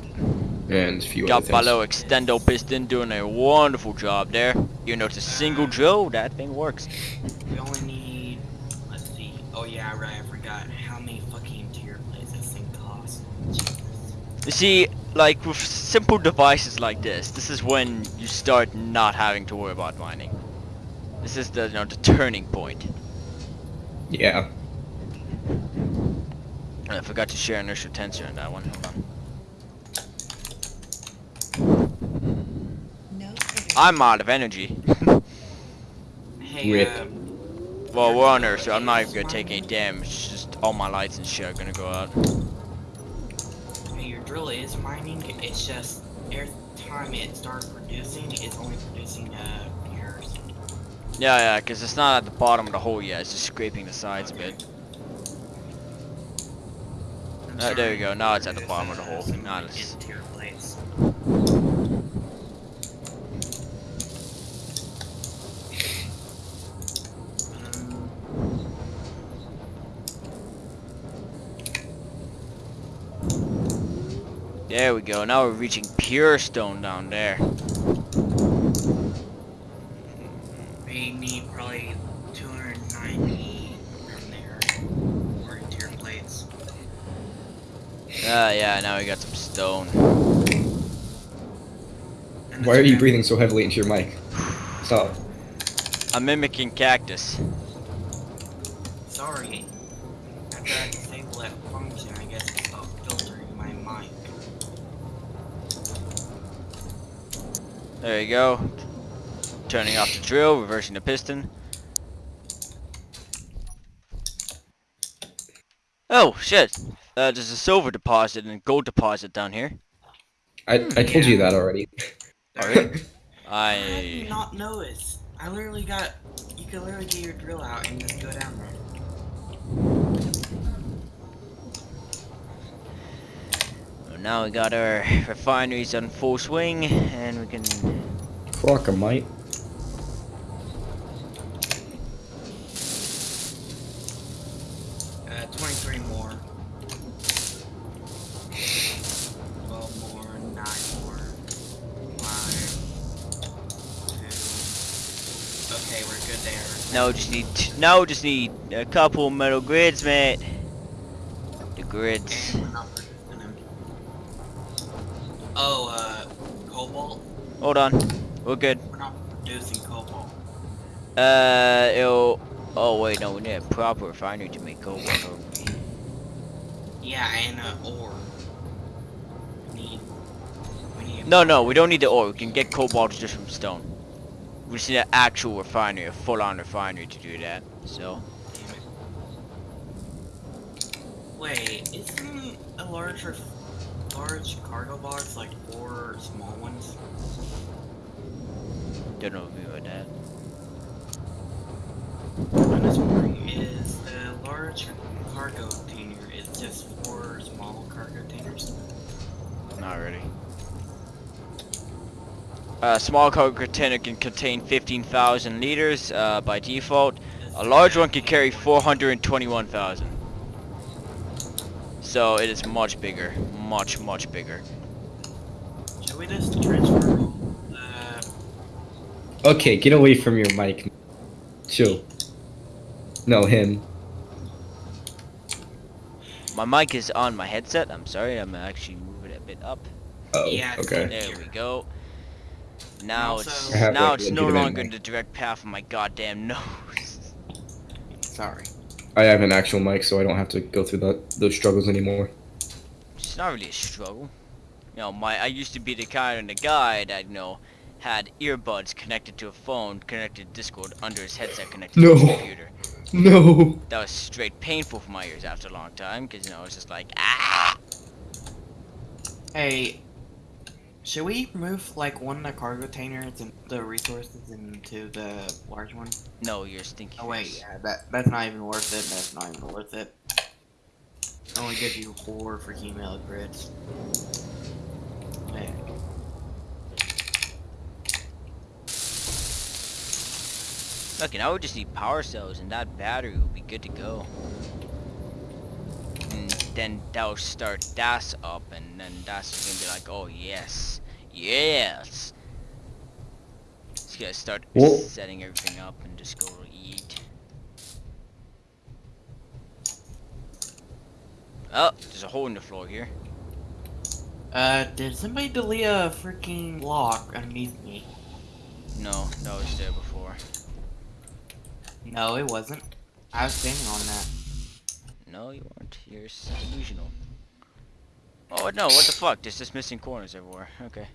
And a few Got other my things. little extendo piston doing a wonderful job there. Even though it's a single drill, that thing works. We only need. Let's see. Oh yeah, right. I forgot how many fucking interior plates this thing costs. Jesus. You see, like with simple devices like this, this is when you start not having to worry about mining. This is the you know the turning point. Yeah. I forgot to share inertial tensor on that one. Hold on. I'm out of energy. Hey, Rip. uh, well, we're on Earth, so I'm not even gonna take any damage. It's Just all my lights and shit are gonna go out. hey, your drill is mining. It's just every time it starts producing, it's only producing uh pairs. Yeah, yeah, because it's not at the bottom of the hole yet. It's just scraping the sides a bit. I'm Uh, there you sorry. go, now it's at the bottom of the hole. Some Now it's- interior plates. Um, There we go. Now we're reaching pure stone down there. we need probably 290 from there for interior plates. Ah, yeah. Now we got some stone. Why are you breathing so heavily into your mic? Stop. I'm mimicking cactus. Sorry. After I disable that function, I guess it stopped filtering my mic. There you go. Turning off the drill, reversing the piston. Oh shit! Uh, there's a silver deposit and a gold deposit down here. I, I told you that already. <laughs> Alright. How did you I not notice? I literally got. You can literally get your drill out and just go down there. Well, now we got our refineries on full swing, and we can. Crocomite. Uh, 23 more. 12 more, 9 more, 5, 2. Okay, we're good there. No, just need. No, just need a couple metal grids, mate. The grids. Oh, uh, cobalt? Hold on. We're good. We're not producing cobalt. Uh, it'll. Oh wait, no, we need a proper refinery to make cobalt. don't we? Yeah, and uh, ore. We need. We need. No, no, we don't need the ore. We can get cobalt just from stone. We just need an actual refinery, a full-on refinery to do that. So, Wait, isn't a large, ref- large cargo box like four small ones? don't know if we about that. I'm just wondering, is the large cargo container is just four small cargo containers? Not really. A small cargo container can contain 15,000 liters uh, by default. A large one can carry 421,000. So it is much bigger, much much bigger. Should we just transfer the Okay, get away from your mic. Chill. No, him. My mic is on my headset. I'm sorry. I'm actually moving it a bit up. Oh, Yeah, okay. There we go. Now Also- it's uh, now like, it's no longer in the direct path of my goddamn <laughs> nose. Sorry. I have an actual mic, so I don't have to go through that those struggles anymore. It's not really a struggle. You know, my I used to be the kind of guy that you know had earbuds connected to a phone, connected to Discord under his headset connected to No. his computer. No. That was straight painful for my ears after a long time, because you know it's just like ah. Hey, should we move like one of the cargo containers and the resources into the large one? No, you're stinking. Oh wait, yeah, that that's not even worth it. That's not even worth it. It only gives you four for email grids. Okay. Look, now we just need power cells, and that battery will be good to go. And then that'll start DAS up, and then that's gonna be like, oh yes, yes. It's gonna start Well- setting everything up and just go to eat. Oh, there's a hole in the floor here. Uh, did somebody delete a freaking block underneath me? No, that was there before. No, it wasn't. I was standing on that. No, you weren't. You're delusional. Oh no, what the fuck? There's just missing corners everywhere. Okay.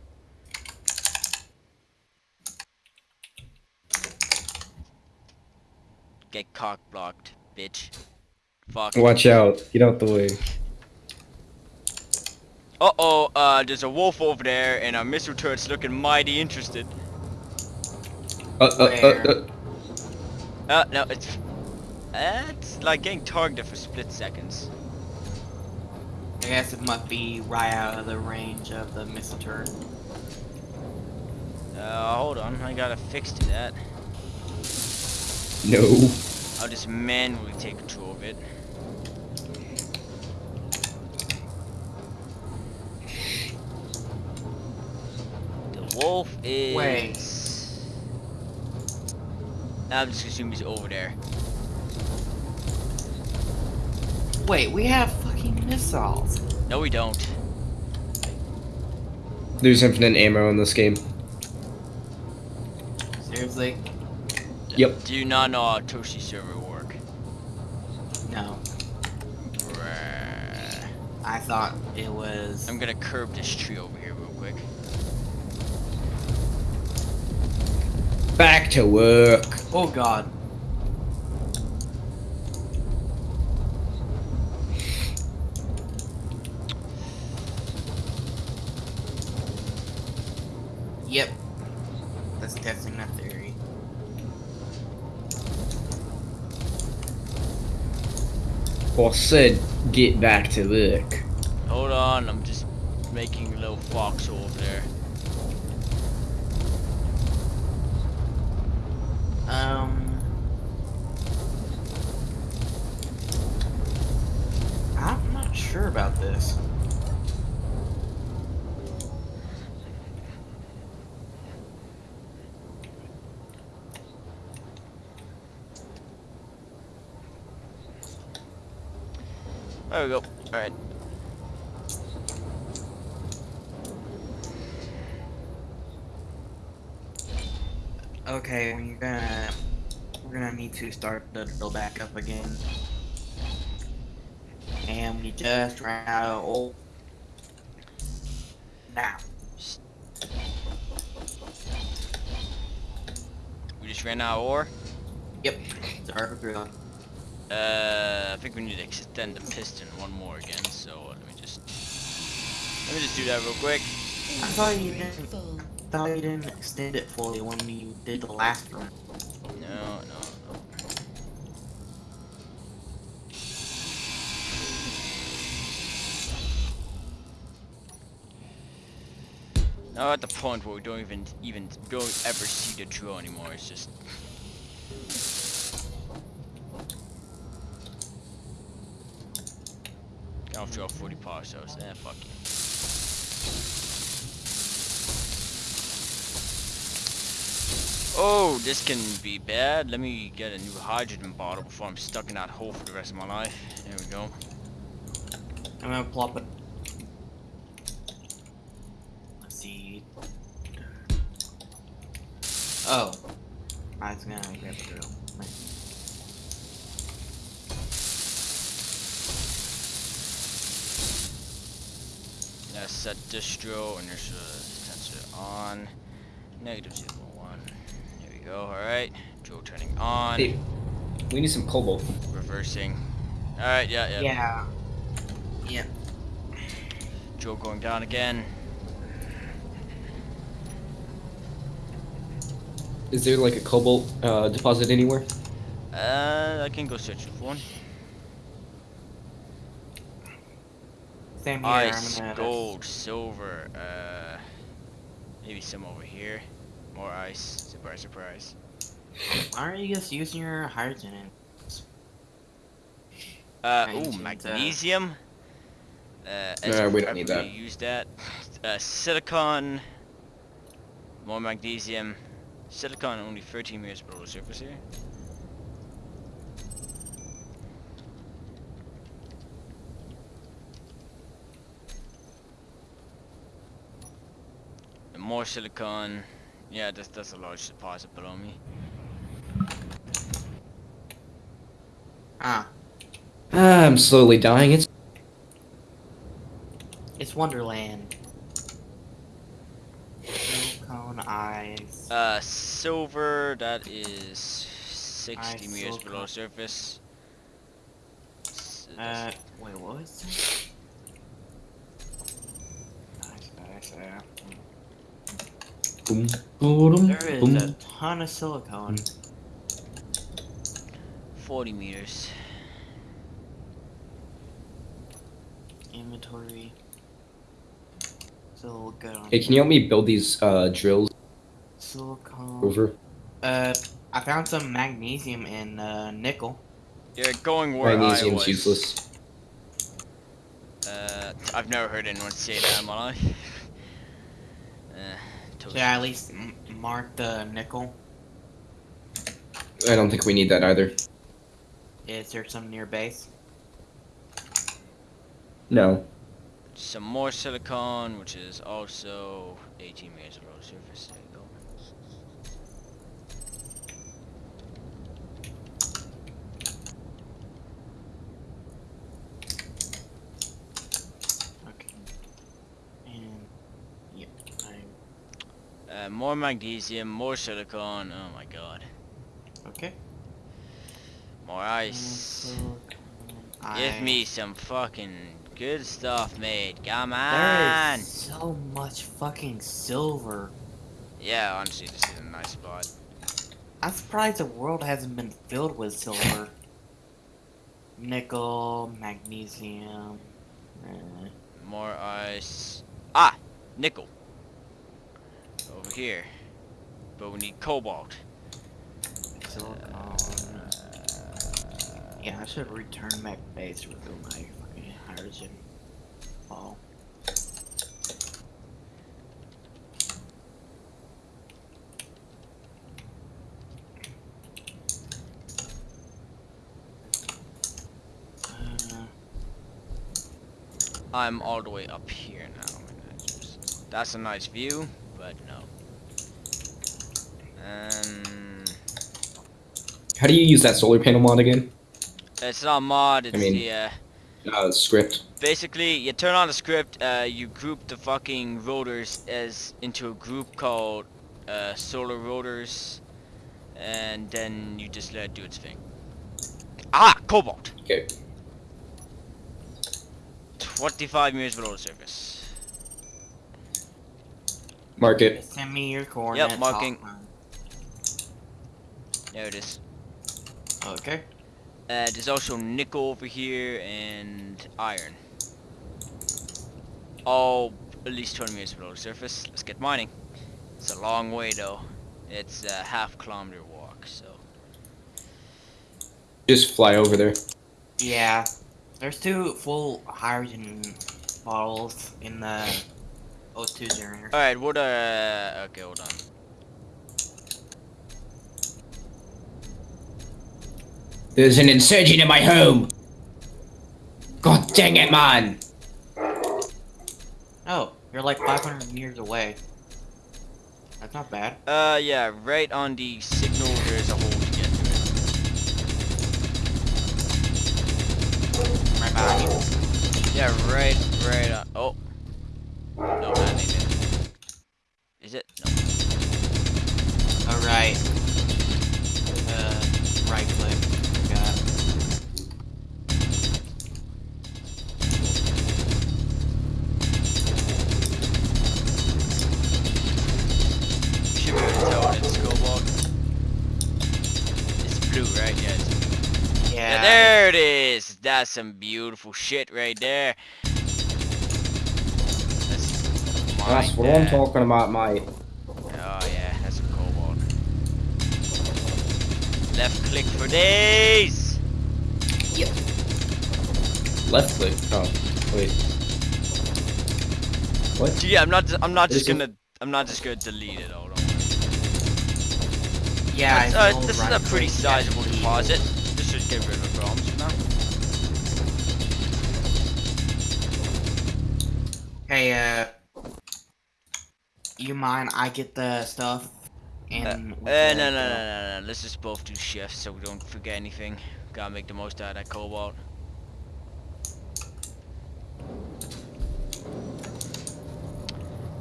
Get cock blocked, bitch. Fuck. Watch out. Get out the way. Uh oh, uh, there's a wolf over there, and our missile turret's looking mighty interested. Uh, uh, uh, uh. Uh, no, it's. Uh, it's like getting targeted for split seconds. I guess it must be right out of the range of the missile turret. Uh, hold on, I gotta fix to that. No. I'll just manually take control of it. The wolf is. Wait. I'm just assuming he's over there. Wait, we have fucking missiles. No, we don't. There's infinite ammo in this game. Seriously? Yep. Do you not know how Toshi server work? No. Bruh. I thought it was. I'm gonna curb this tree over here real quick. Back to work. Oh god. Yep. That's testing that theory. Said get back to work. Hold on, I'm just making a little foxhole over there. Um. I'm not sure about this. There we go. Alright. Okay, we're gonna we're gonna need to start the drill back up again. And we just ran out of oil. Now. We just ran out of ore. Yep. Start the drill. Uh, I think we need to extend the piston one more again. So let me just let me just do that real quick. I thought you didn't Full. thought you didn't extend it fully when you did the last one. Now at the point where we don't even even don't ever see the drill anymore. It's just I'll draw 40 power cells. Eh, fuck you. Oh, this can be bad. Let me get a new hydrogen bottle before I'm stuck in that hole for the rest of my life. There we go. I'm gonna plop it. Let's see. Oh. I was gonna grab the drill. Now set distro inertia tensor on. Negative 0.1. There we go. Alright. Drill turning on. Hey, we need some cobalt. Reversing. Alright, yeah, yeah. Yeah. Yeah. Drill going down again. Is there like a cobalt uh, deposit anywhere? Uh, I can go search for one. Same here. I'm Ice, gonna gold, silver, uh, maybe some over here. More ice. Surprise, surprise. Why aren't you just using your hydrogen? in- Uh, Right, ooh, magnesium. Uh, Nah, we don't need probably that. Use that. Uh, silicon. More magnesium. Silicon only 13 meters below the surface here. And more silicon. Yeah, that's that's a large deposit below me. Ah, Ah, I'm slowly dying. It's it's Wonderland. Silicone eyes. Uh, silver, that is 60 Ice, meters below silicon. surface. S- Uh, wait, what was that? Nice, nice, yeah. boom, boom, There is a ton of silicone. 40 meters. Inventory. Still good on Hey, can you help me build these uh, drills silicone. over? Uh, I found some magnesium and uh, nickel. Yeah, going where I Magnesium's was. useless. Uh, I've never heard anyone say that in my life. <laughs> Uh, toast. Should I at least m- mark the nickel? I don't think we need that either. Is there some near base? No. Some more silicon, which is also 18 meters below the surface. There you go. Okay. Yep, Uh, more magnesium, more silicon. Oh my god. Okay. More ice. I- Give me some fucking good stuff mate. Come on. is so much fucking silver. Yeah, honestly, this is a nice spot. I'm surprised the world hasn't been filled with silver. <laughs> Nickel, magnesium. eh, More ice. Ah, nickel. Over here. But we need cobalt. silicon. Yeah, I should return back base to refill my fucking hydrogen ball. Uh, I'm all the way up here now. That's, a nice view, but no. Um, How do you use that solar panel mod again? it's not mod. It's mean- the uh, Uh, script. basically you turn on the script. Uh, you group the fucking rotors as into a group called uh, solar rotors, and then you just let it do its thing. Ah, cobalt. Okay. 25 meters below the surface. Mark it. send me your coordinates. I'll marking. find- There it is. Okay. Uh, there's also nickel over here and iron. All at least 20 meters below the surface. Let's get mining. It's a long way though. It's a half kilometer walk, so. Just fly over there. Yeah. There's two full hydrogen bottles in the O2 generator. Alright, what uh okay, hold on. There's an insurgent in my home. God dang it, man! Oh, you're like 500 meters away. That's not bad. Uh yeah, right on the signal there's a hole to get to it. Right behind you. Yeah, right right on oh. No, that That's some beautiful shit right there. That's, That's mine what I'm talking about, mate. Oh yeah, that's some cobalt. Left click for days. Left click. Oh, wait. What? Yeah, I'm not. I'm not just Is it- gonna. I'm not just gonna delete it all. Don't. Yeah, uh, you'll this is a pretty sizable deposit. This should get rid of Hey, uh, you mind I get the stuff Uh, and uh, with no, no, no, no, no. Let's just both do shifts so we don't forget anything. Gotta make the most out of that cobalt.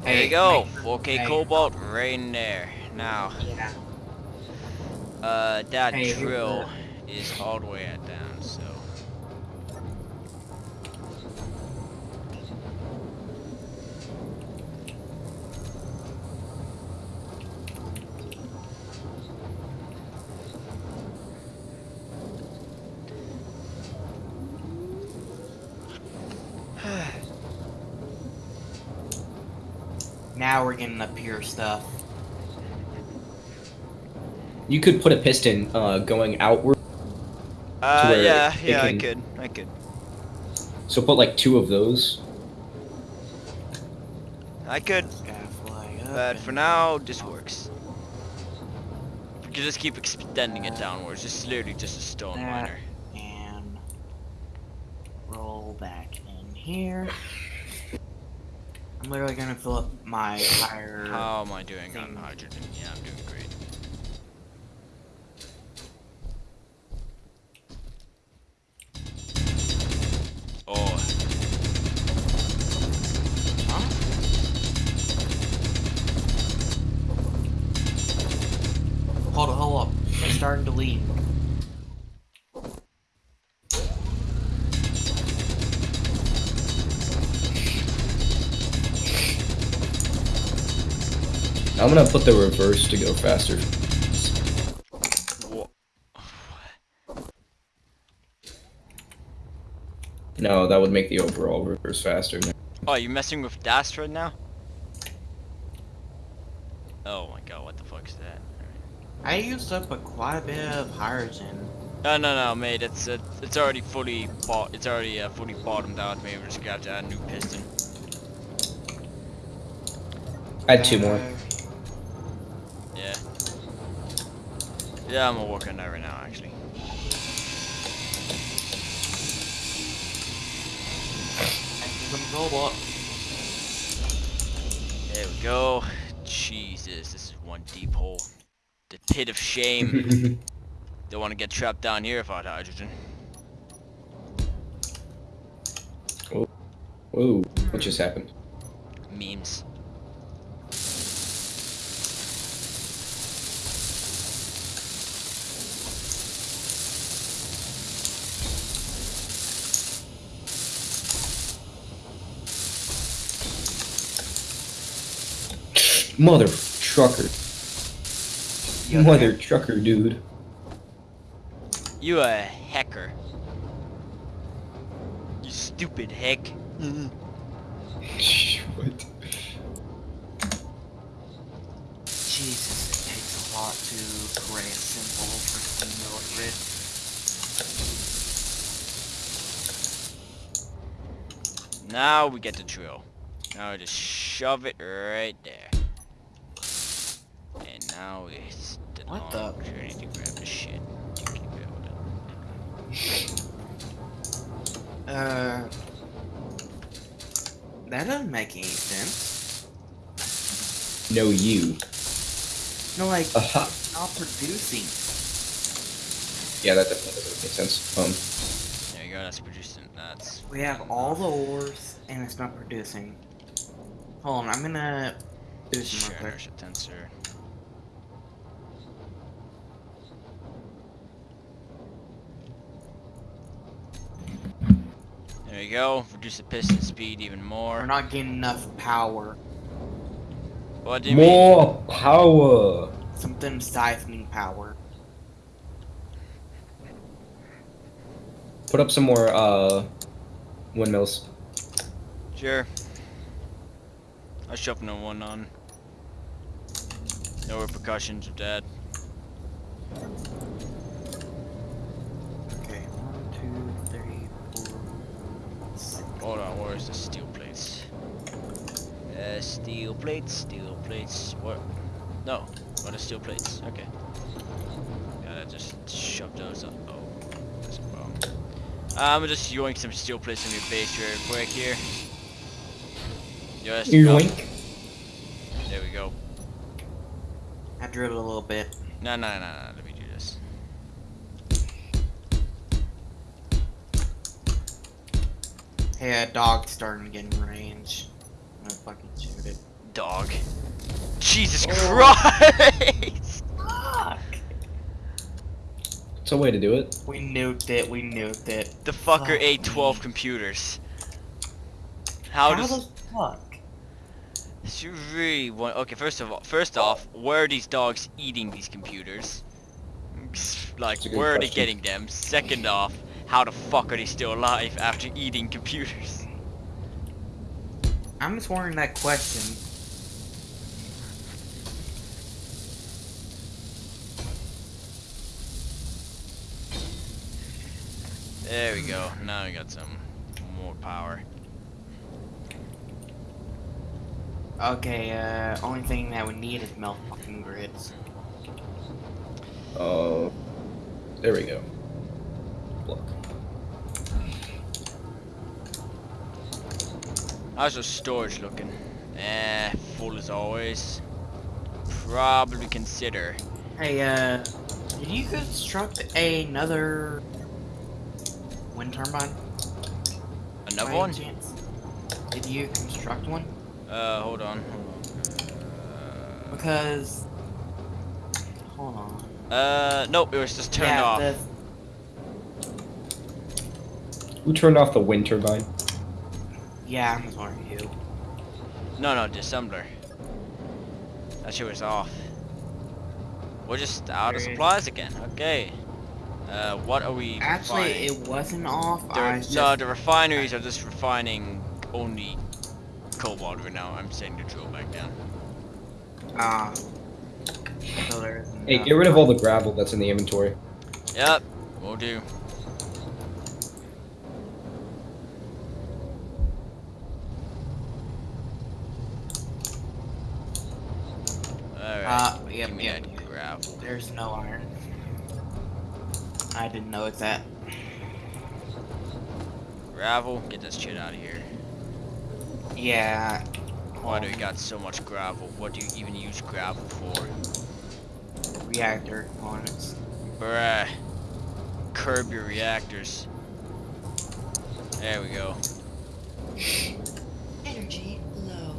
There Hey, you go. make- 4K hey. cobalt right in there. Now, Yeah. uh, that Hey, drill is all the way at down, so. Now we're getting the pure stuff. You could put a piston uh, going outward, Uh, where yeah, it yeah, I could, I could. so put like two of those. I could, Gotta fly up but for now, this works. We can just keep extending it downwards. It's literally just a stone That- miner. and roll back in here. I'm literally gonna fill up my entire. How am I doing thing. on hydrogen? Yeah, I'm doing great. Oh. Huh? Hold up, hold up. I'm starting to lean. I'm gonna put the reverse to go faster. No, that would make the overall reverse faster. Oh, you're messing with Das right now? Oh my god, what the fuck is that? I used up a quite a bit of hydrogen. No, no, no, mate. It's uh, it's already fully bought. It's already uh, fully bottomed out. Maybe we just got to add a new piston. Add two more. Uh, Yeah. Yeah, I'm gonna work on that right now, actually. Robot. There we go. Jesus, this is one deep hole. The pit of shame. <laughs> Don't want to get trapped down here without hydrogen. Oh, Whoa, what just happened? Memes. Mother trucker. You Mother trucker, dude. You a hacker. You stupid heck. <laughs> what? Jesus, it takes a lot to create a simple freaking mill grid. Now we get the drill. Now we just shove it right there. And now it's the What long the- journey to grab the shit. to keep building. Uh, that doesn't make any sense. No, you. No, like, Aha. not producing. Yeah, that definitely doesn't make sense. Um, There you go, that's producing. That's. We have all the ores, and it's not producing. Hold on, I'm gonna do some Sure, real quick. tensor. There you go. Reduce the piston speed even more. We're not getting enough power. What do you mean? more power. Something siphoning power. Put up some more uh windmills. Sure. I shoved no one on. No repercussions of that. Steel plates, steel plates. What? No, what are steel plates? Okay. Gotta just shove those up. Oh, that's a problem. I'm just yoink some steel plates from your base real quick here. Just Yoink. There we go. I drilled a little bit. No, no, no, no. Let me do this. Hey, a dog's starting to get in range. I'm gonna fucking shoot it. Dog. Jesus Oh. Christ! <laughs> It's a way to do it. We nuked it, we nuked it. The fucker Fuck ate me. 12 computers. How, does... the fuck? You really want... Okay, first of all, first off, where are these dogs eating these computers? Like, That's a good where are they getting them? Second off, how the fuck are they still alive after eating computers? I'm just wondering that question. There we go. Now we got some more power. Okay, uh, only thing that we need is metal fucking grids. Oh, there we go. Look. How's your storage looking? Eh, full as always. Probably consider. Hey, uh, did you construct another wind turbine? Another by one? chance? Did you construct one? Uh, hold on. Hold on. Uh, Because, hold on. Uh, nope, it was just turned yeah, off. The, Who turned off the wind turbine? yeah, I'm sorry, you. No, no, dissembler. That shit was off. We're just out of supplies again. Okay. Uh, what are we Actually, refining? it wasn't off. The, I so just, the refineries are just refining only cobalt right now. I'm setting the drill back down. uh, Hey, get rid of all the gravel that's in the inventory. Yep, will do. Alright, Uh, yep, give me yep. that gravel. There's no iron. I didn't know it's that. Gravel, get this shit out of here. Yeah. Why do we got so much gravel? What do you even use gravel for? reactor components? Bruh. Curb your reactors. There we go. <laughs> Energy low.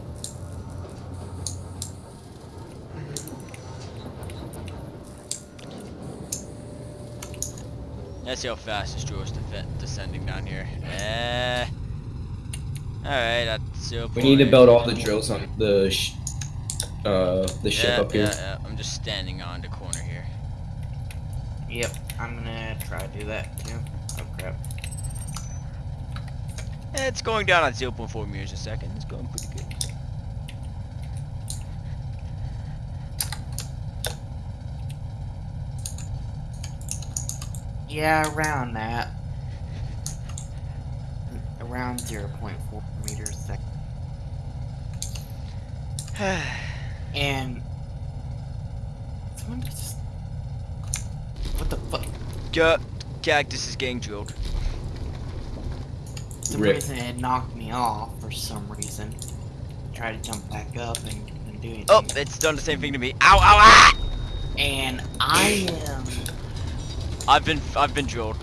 Let's see how fast this drill is defe- descending down here. Eh. Alright, that's zero We need to build all the drills on the sh uh the ship yeah, up here. Yeah, yeah, I'm just standing on the corner here. Yep, I'm gonna try to do that too. Oh crap. Eh, It's going down at 0.4 meters a second. It's going pretty good. Yeah, around that. Around 0.4 meters a second. <sighs> And someone just what the fuck? Ca- Cactus is getting drilled. For some Rip. reason it knocked me off for some reason. Tried to jump back up and couldn't do anything. Oh, it's done the same thing to me. Ow, ow, ah! And I am I've been, I've been drilled.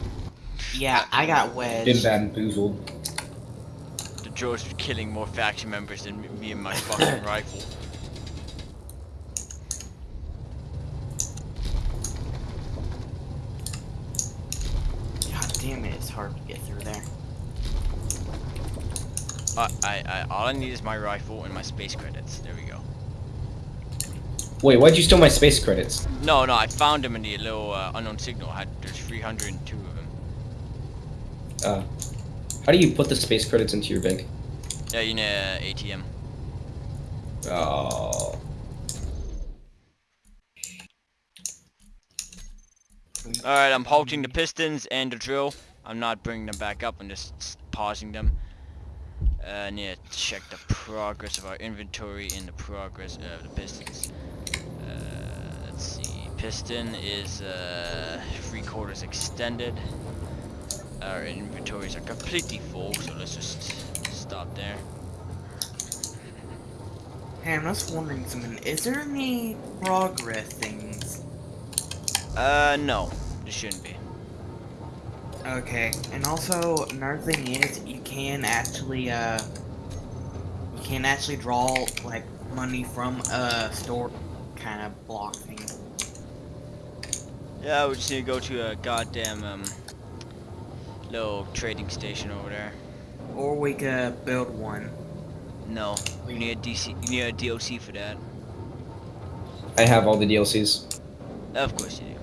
yeah, I got wedged. Been wedged. bamboozled. The drill's are killing more faction members than me and my fucking <coughs> rifle. God damn it, it's hard to get through there. I, I, I, all I need is my rifle and my space credits. There we go. Wait, why'd you steal my space credits? No, no, I found them in the little uh, unknown signal. I had there's 302 of them. Uh, how do you put the space credits into your bank? Yeah, you know, uh, ATM. Oh. All right, I'm halting the pistons and the drill. I'm not bringing them back up. I'm just pausing them. Uh, I need to check the progress of our inventory and the progress of the pistons. Let's see. Piston is uh, three quarters extended. Our inventories are completely full, so let's just stop there. Hey, I'm just wondering something. Is there any progress things? Uh, no, there shouldn't be. Okay, and also another thing is you can actually uh you can actually draw like money from a store kind of block thing. Yeah, we just need to go to a goddamn um little trading station over there. Or we could build one. No, you need a DLC, you need a DLC for that. I have all the DLCs. Of course you do.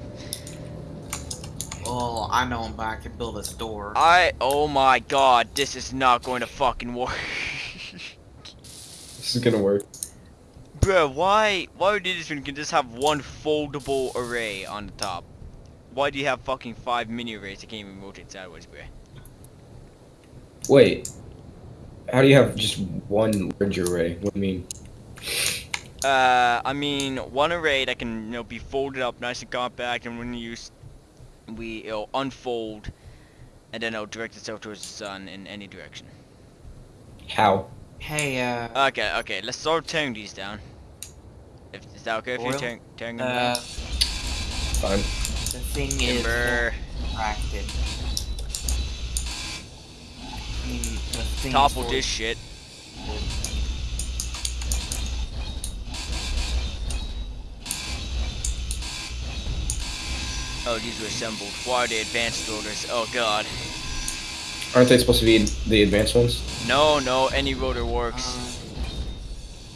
Well, I know, but I can build a store. I, oh my god, this is not going to fucking work. This is gonna work. Bruh, why, why would you just can just have one foldable array on the top? Why do you have fucking five mini arrays that can't even rotate sideways, bruh? Wait. How do you have just one large array? What do you mean? Uh, I mean, one array that can, you know, be folded up nice and compact, and when you use, we, it'll unfold, and then it'll direct itself towards the sun in any direction. How? Hey, uh, Okay, okay, let's start tearing these down. If, is that okay if you're Oil? tearing, tearing them uh, down? Fine. the thing is Timber, contracted. I mean, the thing is topple this shit. Oh, these were assembled. Why are they advanced rotors? Oh god. Aren't they supposed to be the advanced ones? No, no, any rotor works. Um,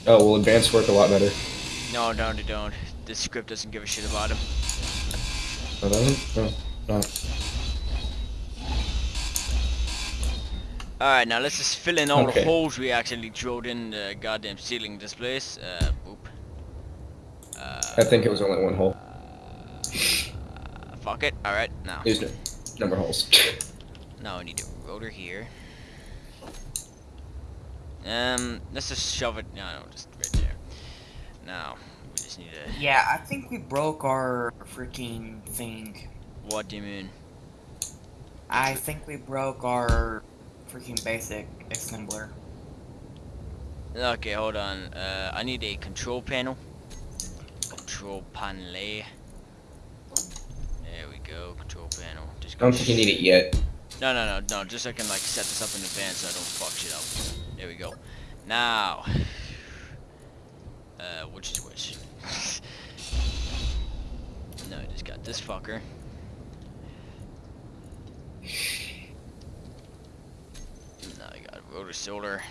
Oh, well, advanced work a lot better. No, no, they don't. This script doesn't give a shit about them. Doesn't? No, not. Alright, now let's just fill in all Okay. the holes we actually drilled in the goddamn ceiling of this place. Uh, boop. Uh, I think it was only one hole. uh, fuck it. Alright, now. There's no number holes. <laughs> Now I need a rotor here. Um, let's just shove it. No, no, just right there. Now we just need a. yeah, I think we broke our freaking thing. What do you mean? I think we broke our freaking basic assembler. Okay, hold on. Uh, I need a control panel. Control panel. There we go. Control panel. Just I don't think you need it yet. No, no, no, no. Just so I can like set this up in advance so I don't fuck shit up. There we go. Now, uh, which is which? no, I just got this fucker. Now I got rotor solar.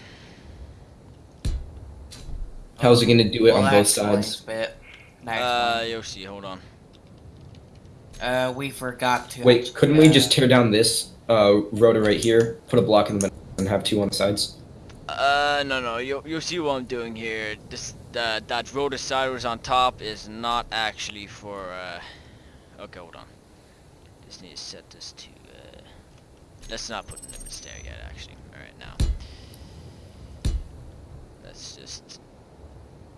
How's it gonna do it Well, on both sides? a Bit. That Uh, explains. Yoshi, hold on. Uh, we forgot to. Wait, couldn't we uh, just tear down this uh, rotor right here, put a block in the middle, and have two on the sides? Uh, no, no, you'll, you'll see what I'm doing here. This, uh, that rotor sideways on top is not actually for, uh, okay, hold on. Just need to set this to, uh, let's not put limits there yet, actually. Alright, now. Let's just,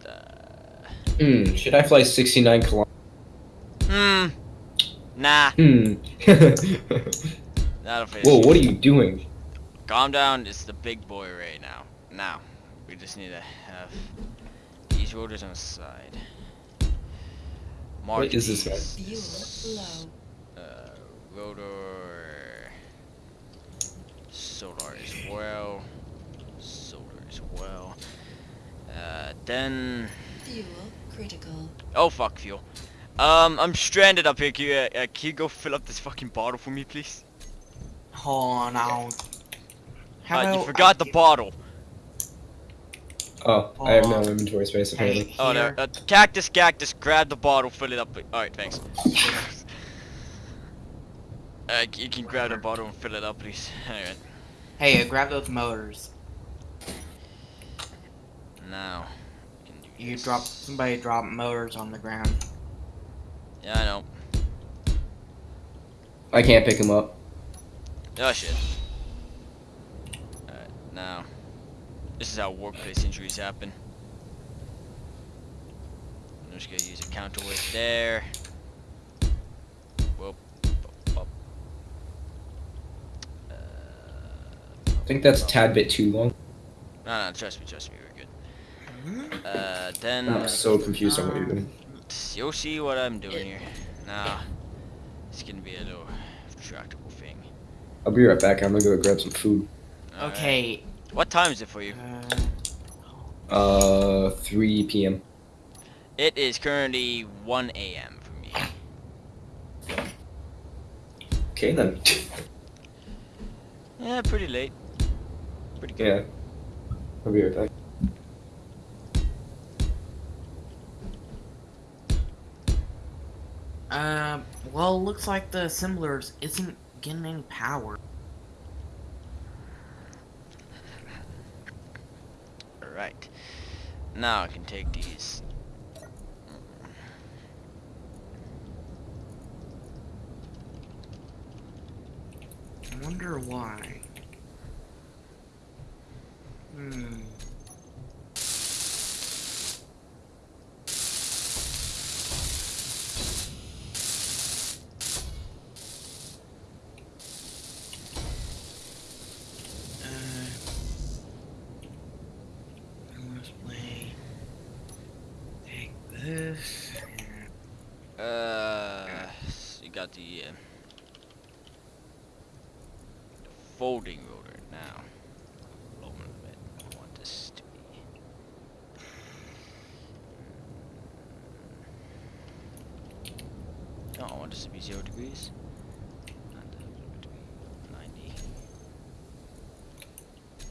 uh, Hmm, should I fly 69 kilometers? hmm, nah, Hmm. <laughs> Whoa, what are you doing? Calm down, it's the big boy right now. Now, we just need to have these rotors on the side. Mark What is this, man? these. Fuel low. Uh, rotor. Solar as well. Solar as well. Uh, then. Fuel critical. Oh fuck, fuel. Um, I'm stranded up here. Can you, uh, can you go fill up this fucking bottle for me, please? Hold on, I'll. How Uh, you forgot I the bottle. Oh, I have no inventory space Hey, apparently. Oh, no. Uh, cactus, cactus, grab the bottle, fill it up. Alright, thanks. <laughs> Uh, you can grab the bottle and fill it up, please. <laughs> Alright. Hey, uh, grab those motors. Now. can do You this. drop somebody drop motors on the ground. Yeah, I know. I can't pick them up. Oh shit. Alright, now. This is how workplace injuries happen. I'm just gonna use a counterweight there. Whoop. Up, up. Uh, I think that's a tad bit too long. no, no, trust me, trust me, we're good. Uh, then I'm so confused on what you're doing. you'll see what I'm doing here. Now, it's gonna be a little tractable thing. I'll be right back. I'm gonna go grab some food. Alright. Okay. What time is it for you? Uh, Uh, 3 p.m. It is currently 1 a.m. for me. Okay then. <laughs> Yeah, pretty late. Pretty good. yeah. I'll be right back. uh, well, looks like the assemblers isn't getting any power. Alright. Now I can take these. I wonder why. Hmm. Uh, let's play. Take this. and- Uh, so you got the, uh, the folding rotor now. Hold on a minute. I want this to be. No, I want this to be zero degrees. And, uh, 90.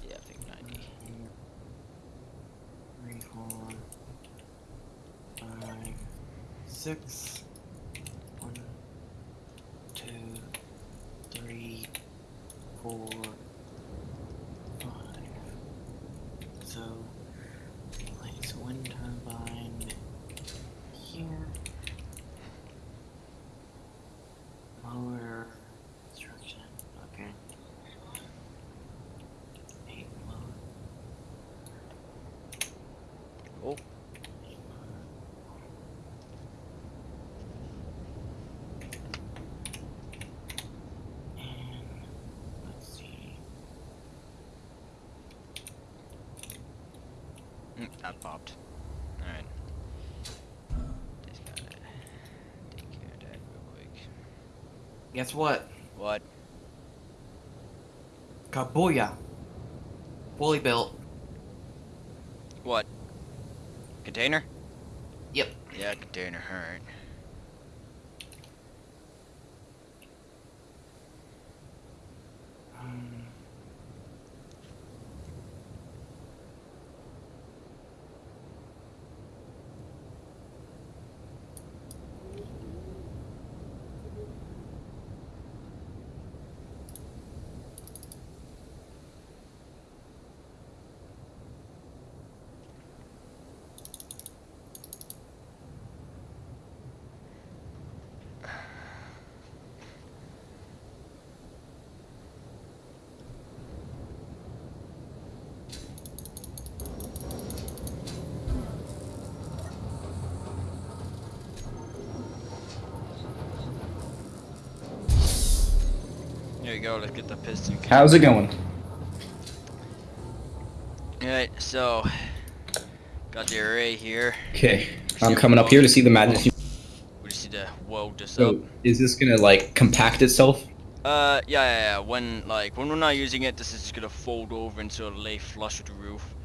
Yeah, I think 90. Three, four, five, six. One, two, three, four, five. So, place wind turbine here. Motor construction. Okay. Eight motor. Oh. And let's see. Mm, that popped. Alright. Just gotta take care of that real quick. Guess what? What? Kabuya. Fully built. What? Container? Yep. Yeah, container, alright. There you go, let's get the piston. How's it going? Alright, so got the array here. Okay, I'm coming up here to see the madness. We just need to weld this up. So, is this gonna like compact itself? Uh, yeah, yeah, yeah. When like when we're not using it, this is just gonna fold over and sort of lay flush with the roof.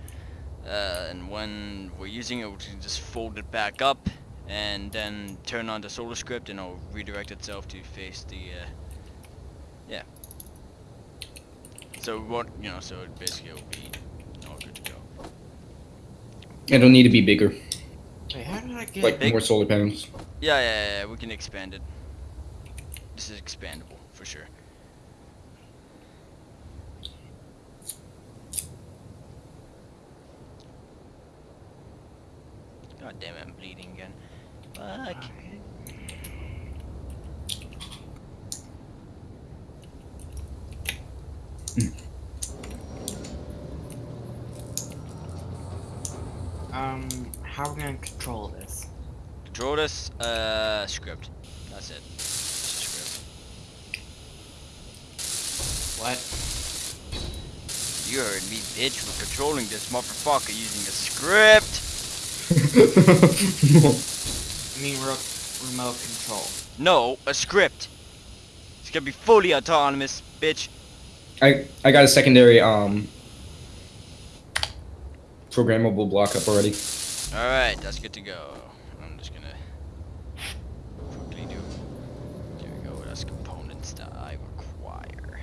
Uh, and when we're using it, we can just fold it back up, and then turn on the solar script, and it'll redirect itself to face the. Uh, yeah. So we won't, you know, so basically it'll be all good to go. It'll need to be bigger, wait, how did I get? like Big- more solar panels. Yeah, yeah, yeah, yeah, we can expand it. This is expandable for sure. God damn it, I'm bleeding again. Fuck. Um, how are we gonna control this? Control this, uh, script. That's it. Just script. What? You heard me, bitch. We're controlling this motherfucker using a script. <laughs> I mean, ro- remote control. No, a script. It's gonna be fully autonomous, bitch. I I got a secondary um programmable block up already. Alright, that's good to go. I'm just gonna quickly do. There we go, that's components that I require.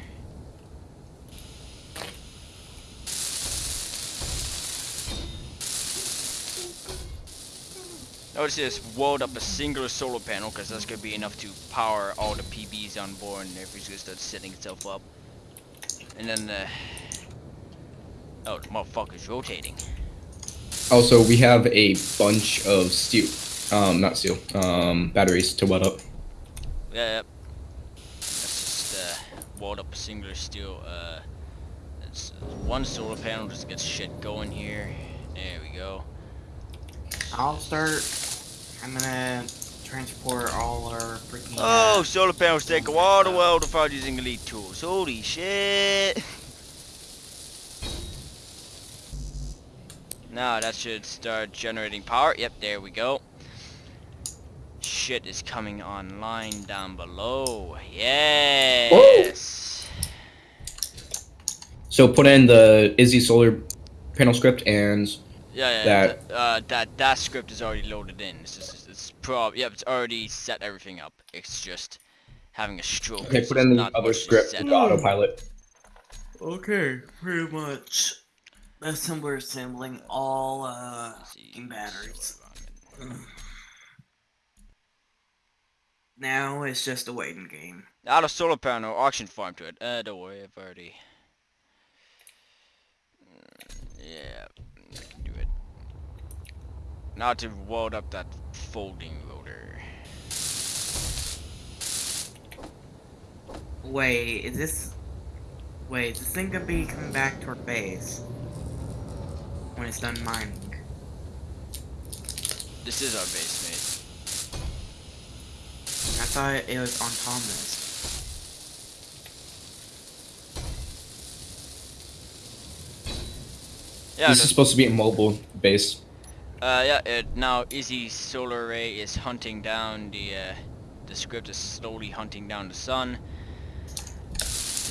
Notice this, weld up a singular solar panel because that's gonna be enough to power all the PBs on board and everything's gonna start setting itself up. And then the. Oh, the motherfucker's rotating. Also, we have a bunch of steel, um, not steel, um, batteries to weld up. Yeah, yep. Let's just uh, weld up a singular steel. Uh, it's one solar panel just gets shit going here. There we go. I'll start. I'm gonna transport all our freaking. Oh, uh, solar panels take a while to weld without using elite tools. Holy shit! <laughs> Now that should start generating power. Yep, there we go. Shit is coming online down below. Yes. So put in the Izzy solar panel script and Yeah, yeah. that- th- uh, that that script is already loaded in. It's just it's prob. Yep, it's already set everything up. It's just having a stroke. Okay, put in the other script set into autopilot. Okay, pretty much. Assembler assembling all uh batteries. Now it's just a waiting game. Out of solar panel, auction farm to it. Uh, don't worry, I've already. Mm, Yeah, I can do it. Now to weld up that folding rotor. Wait, is this? Wait, is this thing gonna be coming back to our base when it's done mining? This is our base, mate. I thought it was on Thomas. Yeah, this no- is supposed to be a mobile base. Uh, yeah, it, now Izzy Solar Ray is hunting down the, uh, the script is slowly hunting down the sun.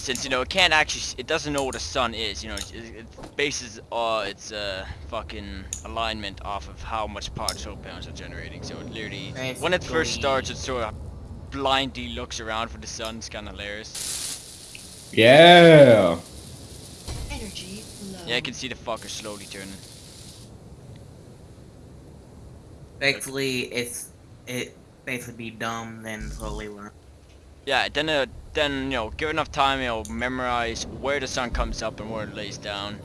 Since, you know, it can't actually, it doesn't know what a sun is, you know, it, it bases uh, its, uh, fucking alignment off of how much power solar panels are generating, so it literally, when it first starts, it sort of blindly looks around for the sun, it's kinda hilarious. Yeah. Energy low. Yeah, I can see the fucker slowly turning. Basically, it's it basically be dumb then slowly learn. Yeah, then uh, then you know, give enough time, you know, memorize where the sun comes up and where it lays down,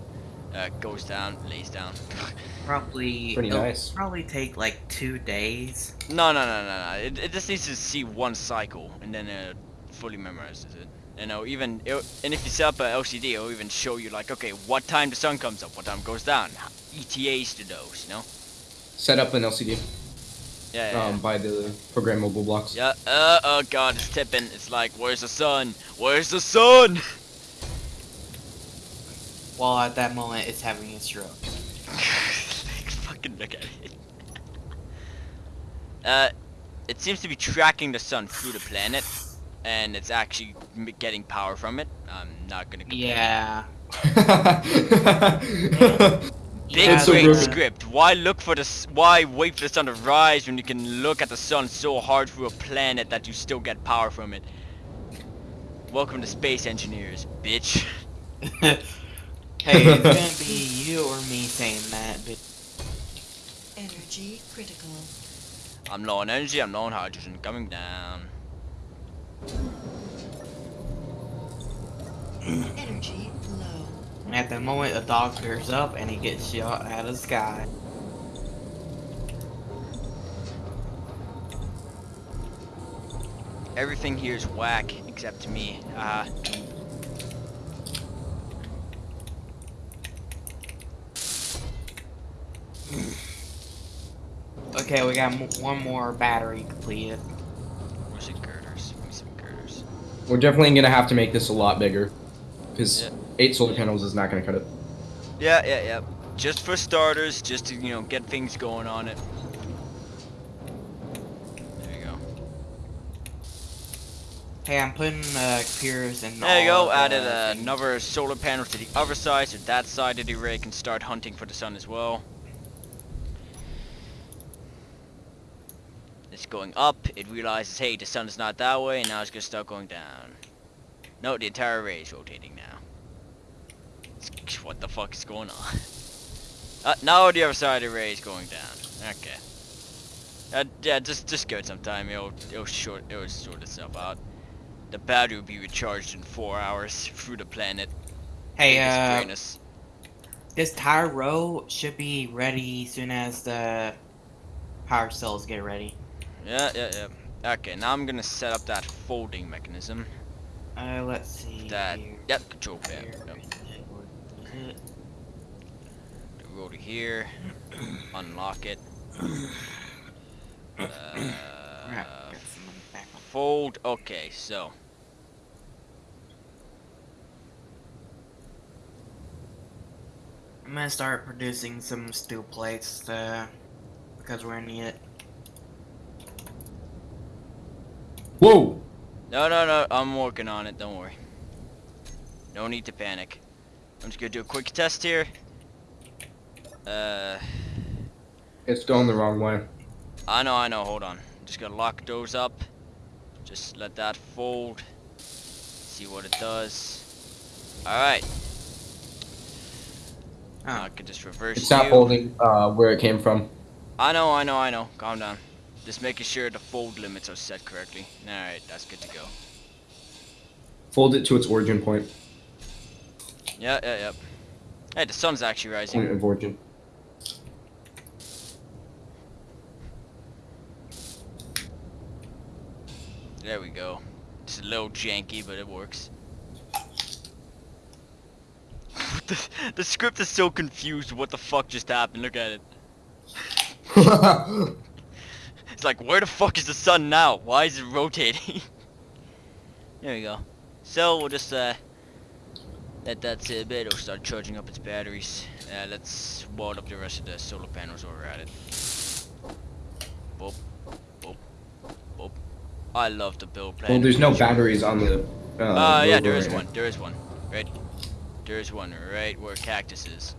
uh, goes down, lays down. <laughs> Probably Pretty it'll nice. Probably take like two days. no, no, no, no, no. It, it just needs to see one cycle and then uh, fully memorizes it. You know, even it, and if you set up a LCD, it'll even show you like, okay, what time the sun comes up, what time goes down, ETAs to those, you know. Set up an LCD Yeah. yeah, um, by the programmable blocks. yeah. Yeah, uh, oh god, it's tipping. It's like, where's the sun? Where's the sun? While at that moment, it's having a stroke. Like, <laughs> fucking look at it. Uh, it seems to be tracking the sun through the planet, and it's actually getting power from it. I'm not gonna. Complain. Yeah. <laughs> Big Yeah, so great broken. script. Why look for the? s- Why wait for the sun to rise when you can look at the sun so hard through a planet that you still get power from it? Welcome to space engineers, bitch. <laughs> hey, it's gonna be you or me saying that, but Energy critical. I'm low on energy. I'm low on hydrogen. Coming down. Energy low. At the moment the doctor's up and he gets shot out of the sky. Everything here is whack except me. Uh, Okay, we got m- one more battery completed. where's the girders? Give me some girders. We're definitely gonna have to make this a lot bigger, because Yeah. Eight solar panels is not gonna cut it. Yeah, yeah, yeah. Just for starters, just to, you know, get things going on it. There you go. Hey, I'm putting uh, computers in. There you go, added uh, another solar panel to the other side, so that side of the array can start hunting for the sun as well. It's going up, it realizes, hey, the sun is not that way, and now it's gonna start going down. No, the entire array is rotating It's- What the fuck is going on? Uh, now the other side of the array is going down. Okay. Uh, yeah, just just give it some time. It'll it'll short it'll sort itself out. The battery will be recharged in four hours through the planet. Hey, uh, this tire row should be ready soon as the power cells get ready. Yeah, yeah, yeah. Okay, now I'm gonna set up that folding mechanism. Uh, let's see. That here. yep, control pad. Here, Yep. is it? The here. Unlock it. Uh, got some money back on- fold. Okay, so I'm gonna start producing some steel plates uh, because we're gonna need it. Whoa! no, no, no. I'm working on it. Don't worry. No need to panic. I'm just gonna do a quick test here. Uh, It's going the wrong way. I know, I know. Hold on. Just gonna lock those up. Just let that fold. See what it does. Alright. Oh. I can just reverse It's not you. folding uh, where it came from. I know, I know, I know. Calm down. Just making sure the fold limits are set correctly. Alright, that's good to go. Fold it to its origin point. Yeah, yeah, yeah. Hey, the sun's actually rising. Point of origin. There we go. It's a little janky, but it works. <laughs> the, the script is so confused. What the fuck just happened? Look at it. <laughs> It's like, where the fuck is the sun now? Why is it rotating? <laughs> there we go. So we'll just uh let that sit a bit. It'll start charging up its batteries. Uh, let's wad up the rest of the solar panels while we're at it. Boop, boop, boop. I love the build plan. well, there's no batteries on the. Uh, Uh, yeah, rover there is right now. one. There is one. Right. There is one right where cactus is.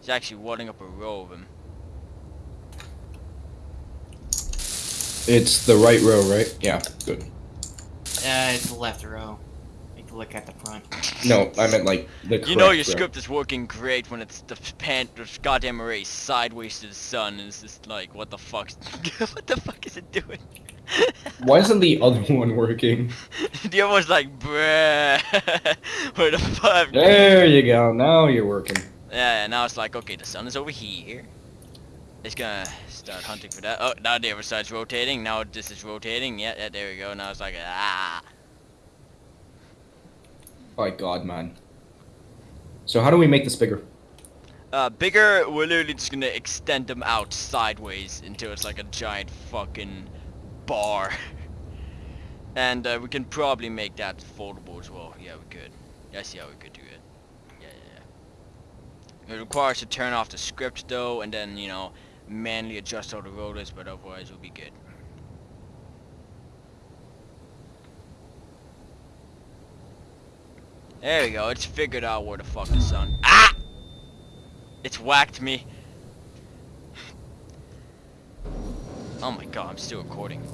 He's actually wadding up a row of them. It's the right row, right? Yeah, good. Uh, it's the left row. You look at the front. No, I meant like the. You know correct your row. script is working great when it's the pan, the goddamn array sideways to the sun. And it's just like, what the fuck? <laughs> what the fuck is it doing? <laughs> Why isn't the other one working? <laughs> the other one's like, bruh. Where the fuck? There you go. Now you're working. Yeah, yeah, now it's like, okay, the sun is over here. It's gonna start hunting for that. Oh, now the other side's rotating. Now this is rotating. Yeah, yeah, there we go. Now it's like, ah. Oh my God, man. So how do we make this bigger? Uh, bigger, we're literally just gonna extend them out sideways until it's like a giant fucking bar. <laughs> and uh, we can probably make that foldable as well. Yeah, we could. Yeah, I see how we could do it. Yeah, yeah, yeah. It requires to turn off the script though, and then, you know, manually adjust all the rotors, but otherwise we'll be good. There we go, it's figured out where the fuck the sun. Ah! It's whacked me. Oh my god, I'm still recording.